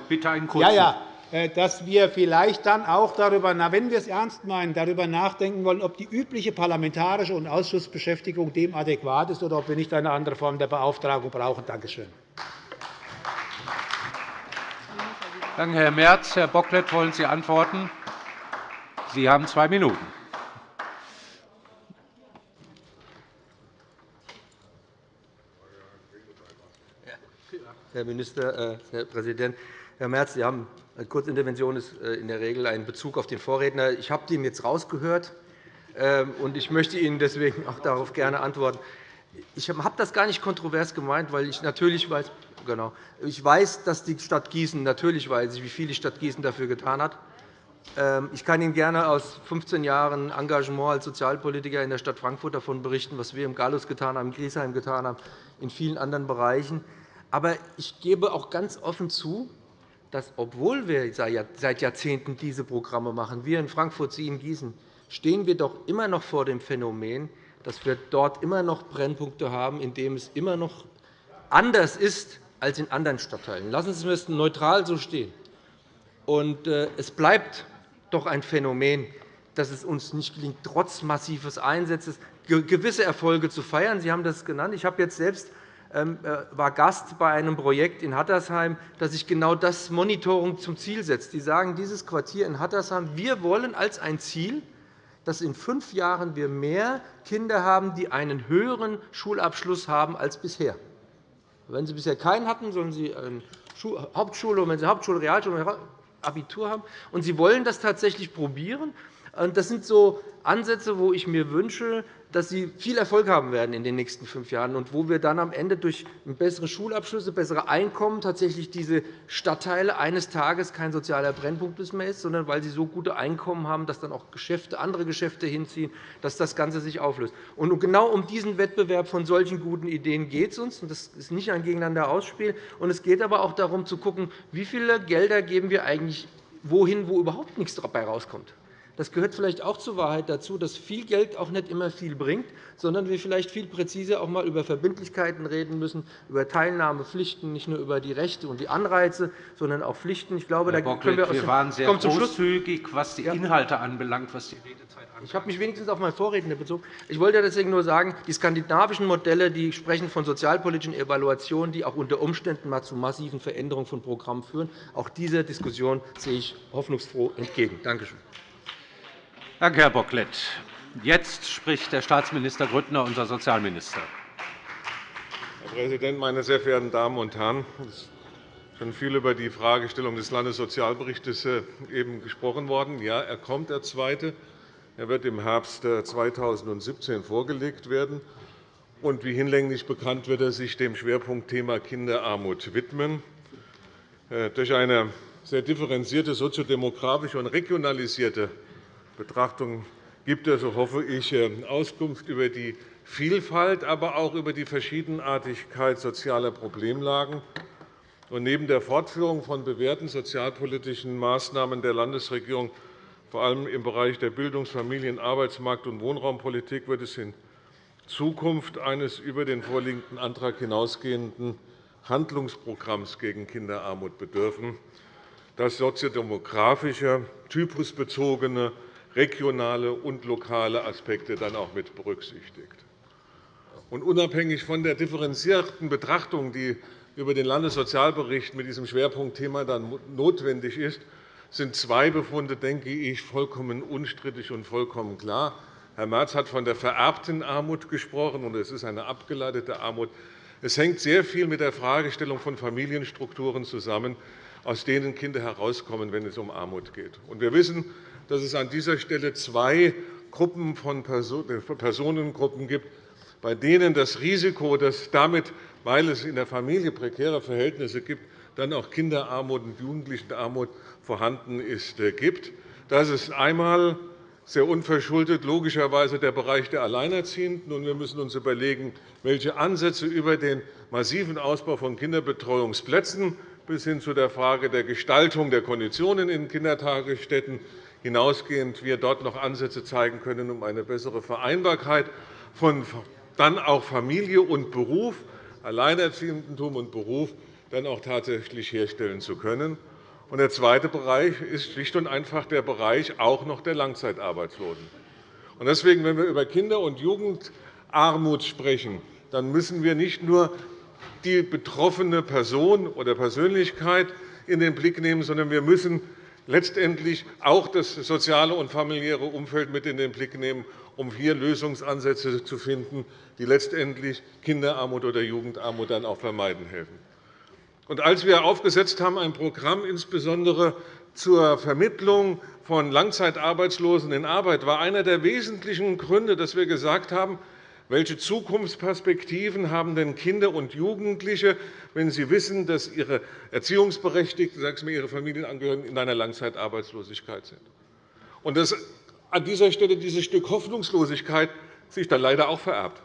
Bitte einen kurzen. Ja, ja äh, dass wir vielleicht dann auch darüber, wenn wir es ernst meinen, darüber nachdenken wollen, ob die übliche parlamentarische und Ausschussbeschäftigung dem adäquat ist oder ob wir nicht eine andere Form der Beauftragung brauchen. Danke schön. Danke, Herr Merz. Herr Bocklet, wollen Sie antworten? Sie haben zwei Minuten. Herr Minister, äh, Herr Präsident! Herr Merz, Sie haben eine Kurzintervention ist äh, in der Regel ein Bezug auf den Vorredner. Ich habe dem jetzt rausgehört, ähm, und ich möchte Ihnen deswegen auch darauf gerne antworten. Ich habe das gar nicht kontrovers gemeint, weil ich natürlich weiß, Genau. Ich weiß, dass die Stadt Gießen natürlich weiß ich, wie viel die Stadt Gießen dafür getan hat. Ähm, ich kann Ihnen gerne aus 15 Jahren Engagement als Sozialpolitiker in der Stadt Frankfurt davon berichten, was wir im Gallus getan haben, in Griesheim getan haben, in vielen anderen Bereichen. Aber ich gebe auch ganz offen zu, dass, obwohl wir seit Jahrzehnten diese Programme machen, wir in Frankfurt, Sie in Gießen, stehen wir doch immer noch vor dem Phänomen, dass wir dort immer noch Brennpunkte haben, in denen es immer noch anders ist als in anderen Stadtteilen. Lassen Sie es neutral so stehen. Äh, es bleibt doch ein Phänomen, dass es uns nicht gelingt, trotz massives Einsatzes gewisse Erfolge zu feiern. Sie haben das genannt. Ich habe jetzt selbst ähm, äh, war Gast bei einem Projekt in Hattersheim, das sich genau das Monitoring zum Ziel setzt. Die sagen, dieses Quartier in Hattersheim, wir wollen als ein Ziel, dass in fünf Jahren wir mehr Kinder haben, die einen höheren Schulabschluss haben als bisher. Wenn Sie bisher keinen hatten, sollen Sie eine Hauptschule, wenn Sie Hauptschule, Realschule, Abitur haben. Und Sie wollen das tatsächlich probieren. Das sind so Ansätze, wo ich mir wünsche, dass sie viel Erfolg haben werden in den nächsten fünf Jahren und wo wir dann am Ende durch bessere Schulabschlüsse, bessere Einkommen tatsächlich diese Stadtteile eines Tages kein sozialer Brennpunkt mehr ist, sondern weil sie so gute Einkommen haben, dass dann auch Geschäfte, andere Geschäfte hinziehen, dass das Ganze sich auflöst. Und genau um diesen Wettbewerb von solchen guten Ideen geht es uns. Das ist nicht ein Gegeneinander ausspielen. Und es geht aber auch darum, zu schauen, wie viele Gelder geben wir eigentlich wohin, wo überhaupt nichts dabei rauskommt. Das gehört vielleicht auch zur Wahrheit dazu, dass viel Geld auch nicht immer viel bringt, sondern wir vielleicht viel präziser auch einmal über Verbindlichkeiten reden müssen, über Teilnahmepflichten, nicht nur über die Rechte und die Anreize, sondern auch Pflichten. Ich glaube, Herr da Bocklet, können wir, wir waren sehr großzügig, was die Inhalte anbelangt, was die Redezeit anbelangt. Ich habe mich wenigstens auf meinen Vorredner bezogen. Ich wollte deswegen nur sagen, die skandinavischen Modelle die sprechen von sozialpolitischen Evaluationen, die auch unter Umständen mal zu massiven Veränderungen von Programmen führen. Auch dieser Diskussion sehe ich hoffnungsfroh entgegen. Danke schön. Danke, Herr Bocklet. Jetzt spricht der Staatsminister Grüttner, unser Sozialminister. Herr Präsident, meine sehr verehrten Damen und Herren! Es ist schon viel über die Fragestellung des Landessozialberichts äh, eben gesprochen worden. Ja, er kommt, der zweite. Er wird im Herbst 2017 äh, vorgelegt werden. Und wie hinlänglich bekannt wird er sich dem Schwerpunktthema Kinderarmut widmen. Äh, durch eine sehr differenzierte soziodemografische und regionalisierte Betrachtung gibt er, so hoffe ich, äh, Auskunft über die Vielfalt, aber auch über die Verschiedenartigkeit sozialer Problemlagen. neben der Fortführung von bewährten sozialpolitischen Maßnahmen der Landesregierung, vor allem im Bereich der Bildungs-, Familien-, Arbeitsmarkt- und Wohnraumppolitik, wird es in Zukunft eines über den vorliegenden Antrag hinausgehenden Handlungsprogramms gegen Kinderarmut bedürfen, das soziodemografische, typusbezogene regionale und lokale Aspekte dann auch mit berücksichtigt. Und unabhängig von der differenzierten Betrachtung, die über den Landessozialbericht mit diesem Schwerpunktthema dann notwendig ist, sind zwei Befunde, denke ich, vollkommen unstrittig und vollkommen klar. Herr Merz hat von der vererbten Armut gesprochen, und es ist eine abgeleitete Armut. Es hängt sehr viel mit der Fragestellung von Familienstrukturen zusammen, aus denen Kinder herauskommen, wenn es um Armut geht. Wir wissen, dass es an dieser Stelle zwei Gruppen von Personengruppen gibt, bei denen das Risiko, dass damit, weil es in der Familie prekäre Verhältnisse gibt, dann auch Kinderarmut und Jugendlichenarmut vorhanden ist, äh, gibt. Das ist einmal sehr unverschuldet logischerweise der Bereich der Alleinerziehenden. Wir müssen uns überlegen, welche Ansätze über den massiven Ausbau von Kinderbetreuungsplätzen bis hin zu der Frage der Gestaltung der Konditionen in Kindertagesstätten hinausgehend wir dort noch Ansätze zeigen können, um eine bessere Vereinbarkeit von dann auch Familie und Beruf, Alleinerziehendentum und Beruf dann auch tatsächlich herstellen zu können. Der zweite Bereich ist schlicht und einfach der Bereich auch noch der Langzeitarbeitslosen. Deswegen, wenn wir über Kinder- und Jugendarmut sprechen, dann müssen wir nicht nur die betroffene Person oder Persönlichkeit in den Blick nehmen, sondern wir müssen letztendlich auch das soziale und familiäre Umfeld mit in den Blick nehmen, um hier Lösungsansätze zu finden, die letztendlich Kinderarmut oder Jugendarmut dann auch vermeiden helfen. Und als wir aufgesetzt haben, ein Programm insbesondere zur Vermittlung von Langzeitarbeitslosen in Arbeit, war einer der wesentlichen Gründe, dass wir gesagt haben, welche Zukunftsperspektiven haben denn Kinder und Jugendliche, wenn sie wissen, dass ihre Erziehungsberechtigten, sagen Sie ihre Familienangehörigen in einer Langzeitarbeitslosigkeit sind? Und dass an dieser Stelle dieses Stück Hoffnungslosigkeit sich dann leider auch vererbt.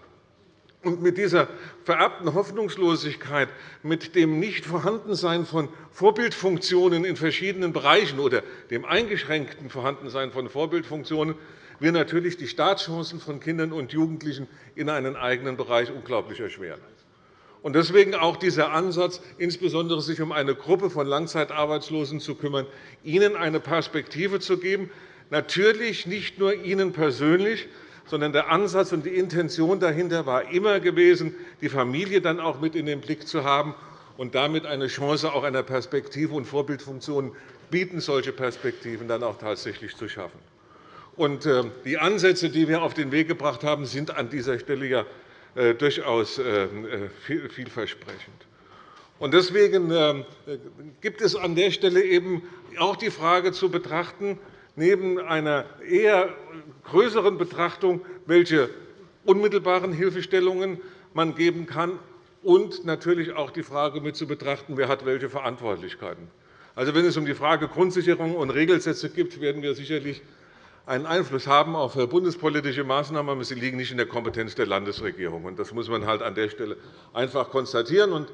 Und mit dieser vererbten Hoffnungslosigkeit, mit dem Nichtvorhandensein von Vorbildfunktionen in verschiedenen Bereichen oder dem eingeschränkten Vorhandensein von Vorbildfunktionen wir natürlich die Startchancen von Kindern und Jugendlichen in einen eigenen Bereich unglaublich erschweren. Deswegen auch dieser Ansatz, insbesondere sich um eine Gruppe von Langzeitarbeitslosen zu kümmern, ihnen eine Perspektive zu geben, natürlich nicht nur ihnen persönlich, sondern der Ansatz und die Intention dahinter war immer gewesen, die Familie dann auch mit in den Blick zu haben und damit eine Chance auch einer Perspektive und Vorbildfunktionen bieten, solche Perspektiven dann auch tatsächlich zu schaffen. Und äh, die Ansätze, die wir auf den Weg gebracht haben, sind an dieser Stelle ja äh, durchaus äh, vielversprechend. Deswegen gibt es an der Stelle eben auch die Frage zu betrachten, neben einer eher größeren Betrachtung, welche unmittelbaren Hilfestellungen man geben kann, und natürlich auch die Frage mit zu betrachten, wer hat welche Verantwortlichkeiten. Also, wenn es um die Frage Grundsicherung und Regelsätze geht, werden wir sicherlich einen Einfluss haben auf bundespolitische Maßnahmen, aber sie liegen nicht in der Kompetenz der Landesregierung. Das muss man halt an der Stelle einfach konstatieren.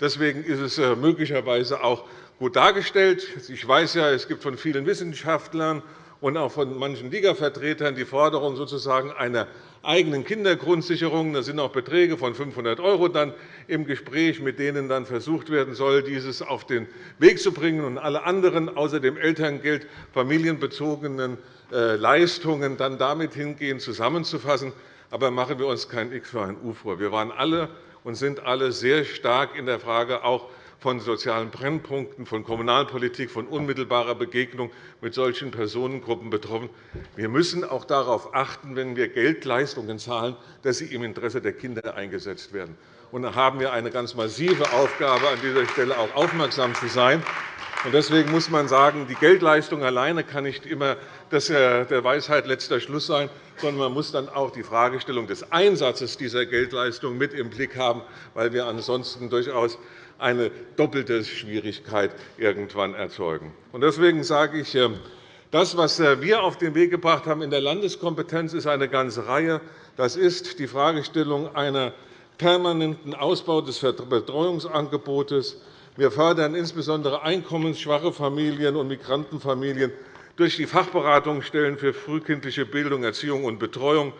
Deswegen ist es äh, möglicherweise auch gut dargestellt. Ich weiß ja, es gibt von vielen Wissenschaftlern und auch von manchen Liga-Vertretern die Forderung sozusagen einer eigenen Kindergrundsicherung. Da sind auch Beträge von 500 € dann im Gespräch, mit denen dann versucht werden soll, dieses auf den Weg zu bringen und alle anderen außer dem Elterngeld familienbezogenen äh, Leistungen dann damit hingehen, zusammenzufassen. Aber machen wir uns kein X für ein U vor. Wir waren alle und sind alle sehr stark in der Frage auch von sozialen Brennpunkten, von Kommunalpolitik, von unmittelbarer Begegnung mit solchen Personengruppen betroffen. Wir müssen auch darauf achten, wenn wir Geldleistungen zahlen, dass sie im Interesse der Kinder eingesetzt werden. Und da haben wir eine ganz massive Aufgabe, an dieser Stelle auch aufmerksam zu sein. Deswegen muss man sagen, die Geldleistung alleine kann nicht immer der Weisheit letzter Schluss sein, sondern man muss dann auch die Fragestellung des Einsatzes dieser Geldleistung mit im Blick haben, weil wir ansonsten durchaus eine doppelte Schwierigkeit irgendwann erzeugen. Deswegen sage ich, ähm, das, was äh, wir auf den Weg gebracht haben in der Landeskompetenz, ist eine ganze Reihe. Das ist die Fragestellung einer permanenten Ausbau des Betreuungsangebotes. Wir fördern insbesondere einkommensschwache Familien und Migrantenfamilien durch die Fachberatungsstellen für frühkindliche Bildung, Erziehung und Betreuung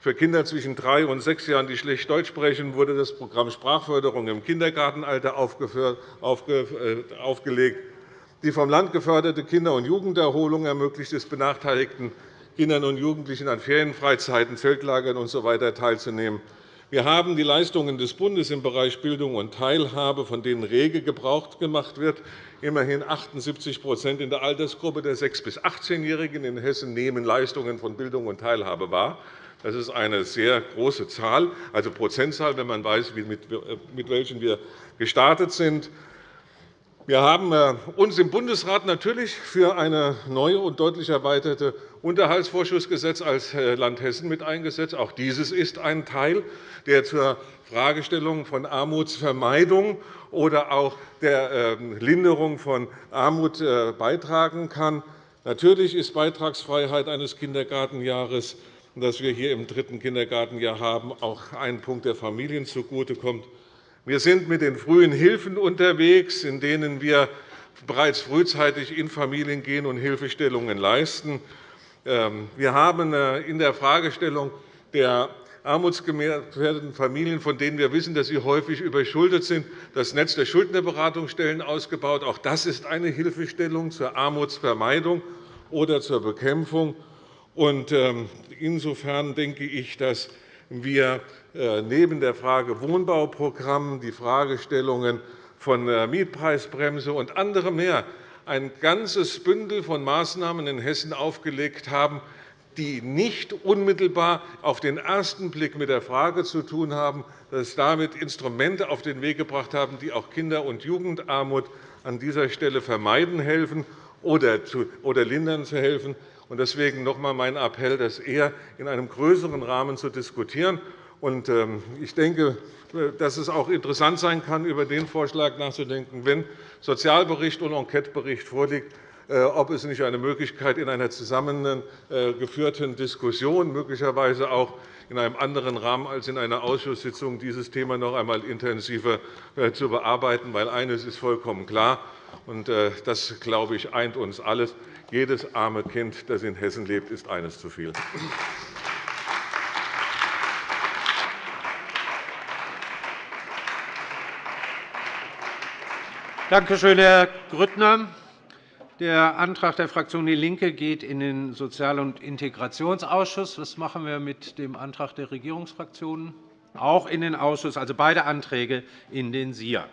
für Kinder zwischen drei und sechs Jahren, die schlecht Deutsch sprechen, wurde das Programm Sprachförderung im Kindergartenalter äh, aufgelegt. Die vom Land geförderte Kinder- und Jugenderholung ermöglicht es benachteiligten Kindern und Jugendlichen an Ferienfreizeiten, Zeltlagern usw. Teilzunehmen. Wir haben die Leistungen des Bundes im Bereich Bildung und Teilhabe, von denen rege Gebrauch gemacht wird. Immerhin 78% in der Altersgruppe der 6- bis 18-Jährigen in Hessen nehmen Leistungen von Bildung und Teilhabe wahr. Das ist eine sehr große Zahl, also Prozentzahl, wenn man weiß, mit welchen wir gestartet sind. Wir haben äh, uns im Bundesrat natürlich für eine neue und deutlich erweiterte Unterhaltsvorschussgesetz als äh, Land Hessen mit eingesetzt. Auch dieses ist ein Teil, der zur Fragestellung von Armutsvermeidung oder auch der ähm, Linderung von Armut äh, beitragen kann. Natürlich ist Beitragsfreiheit eines Kindergartenjahres, das wir hier im dritten Kindergartenjahr haben, auch ein Punkt, der Familien zugutekommt. Wir sind mit den frühen Hilfen unterwegs, in denen wir bereits frühzeitig in Familien gehen und Hilfestellungen leisten. Ähm, wir haben äh, in der Fragestellung der armutsgefährdeten Familien, von denen wir wissen, dass sie häufig überschuldet sind, das Netz der Schuldnerberatungsstellen ausgebaut. Auch das ist eine Hilfestellung zur Armutsvermeidung oder zur Bekämpfung. Ähm, insofern denke ich, dass wir äh, neben der Frage Wohnbauprogramm die Fragestellungen von der Mietpreisbremse und anderem mehr ein ganzes Bündel von Maßnahmen in Hessen aufgelegt haben, die nicht unmittelbar auf den ersten Blick mit der Frage zu tun haben, dass damit Instrumente auf den Weg gebracht haben, die auch Kinder- und Jugendarmut an dieser Stelle vermeiden helfen oder lindern zu helfen. Deswegen noch einmal mein Appell, das eher in einem größeren Rahmen zu diskutieren. Ähm, ich denke, dass es auch interessant sein kann, über den Vorschlag nachzudenken, wenn Sozialbericht und Enquetebericht vorliegt, äh, ob es nicht eine Möglichkeit in einer zusammengeführten Diskussion, möglicherweise auch in einem anderen Rahmen als in einer Ausschusssitzung, dieses Thema noch einmal intensiver äh, zu bearbeiten. Weil eines ist vollkommen klar, und äh, das, glaube ich, eint uns alles. Jedes arme Kind, das in Hessen lebt, ist eines zu viel. Danke schön, Herr Grüttner. Der Antrag der Fraktion DIE LINKE geht in den Sozial- und Integrationsausschuss. Was machen wir mit dem Antrag der Regierungsfraktionen? Auch in den Ausschuss, also beide Anträge in den SIA.